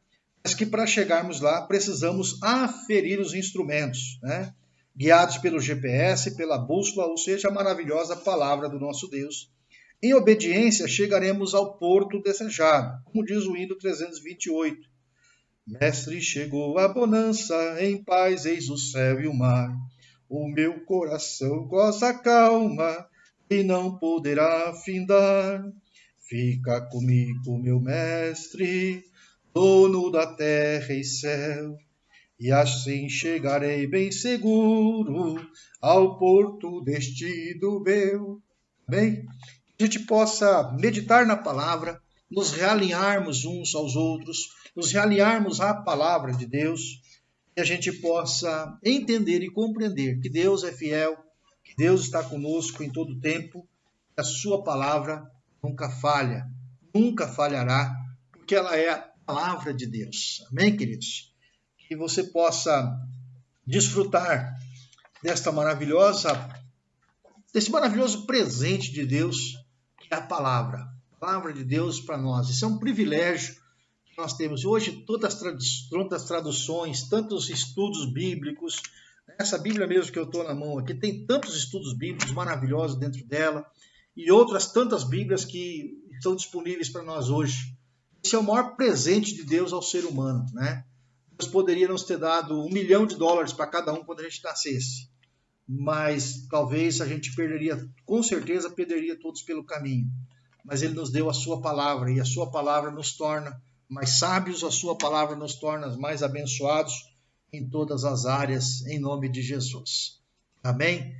mas que para chegarmos lá precisamos aferir os instrumentos, né? guiados pelo GPS, pela bússola, ou seja, a maravilhosa palavra do nosso Deus. Em obediência chegaremos ao porto desejado, como diz o hino 328. Mestre, chegou a bonança, em paz eis o céu e o mar. O meu coração goza calma e não poderá findar. Fica comigo, meu mestre, dono da terra e céu, e assim chegarei bem seguro ao porto destino meu. Que a gente possa meditar na palavra, nos realinharmos uns aos outros, nos realinharmos à palavra de Deus que a gente possa entender e compreender que Deus é fiel, que Deus está conosco em todo tempo, que a sua palavra nunca falha, nunca falhará, porque ela é a palavra de Deus. Amém, queridos? Que você possa desfrutar desta maravilhosa desse maravilhoso presente de Deus, é a palavra. A palavra de Deus para nós. Isso é um privilégio nós temos hoje todas as traduções, tantos estudos bíblicos. Essa Bíblia mesmo que eu estou na mão aqui tem tantos estudos bíblicos maravilhosos dentro dela e outras tantas Bíblias que estão disponíveis para nós hoje. Esse é o maior presente de Deus ao ser humano, né? Deus poderia nos ter dado um milhão de dólares para cada um quando a gente nascesse, mas talvez a gente perderia, com certeza perderia todos pelo caminho. Mas Ele nos deu a Sua palavra e a Sua palavra nos torna mais sábios, a sua palavra nos torna mais abençoados em todas as áreas, em nome de Jesus. Amém?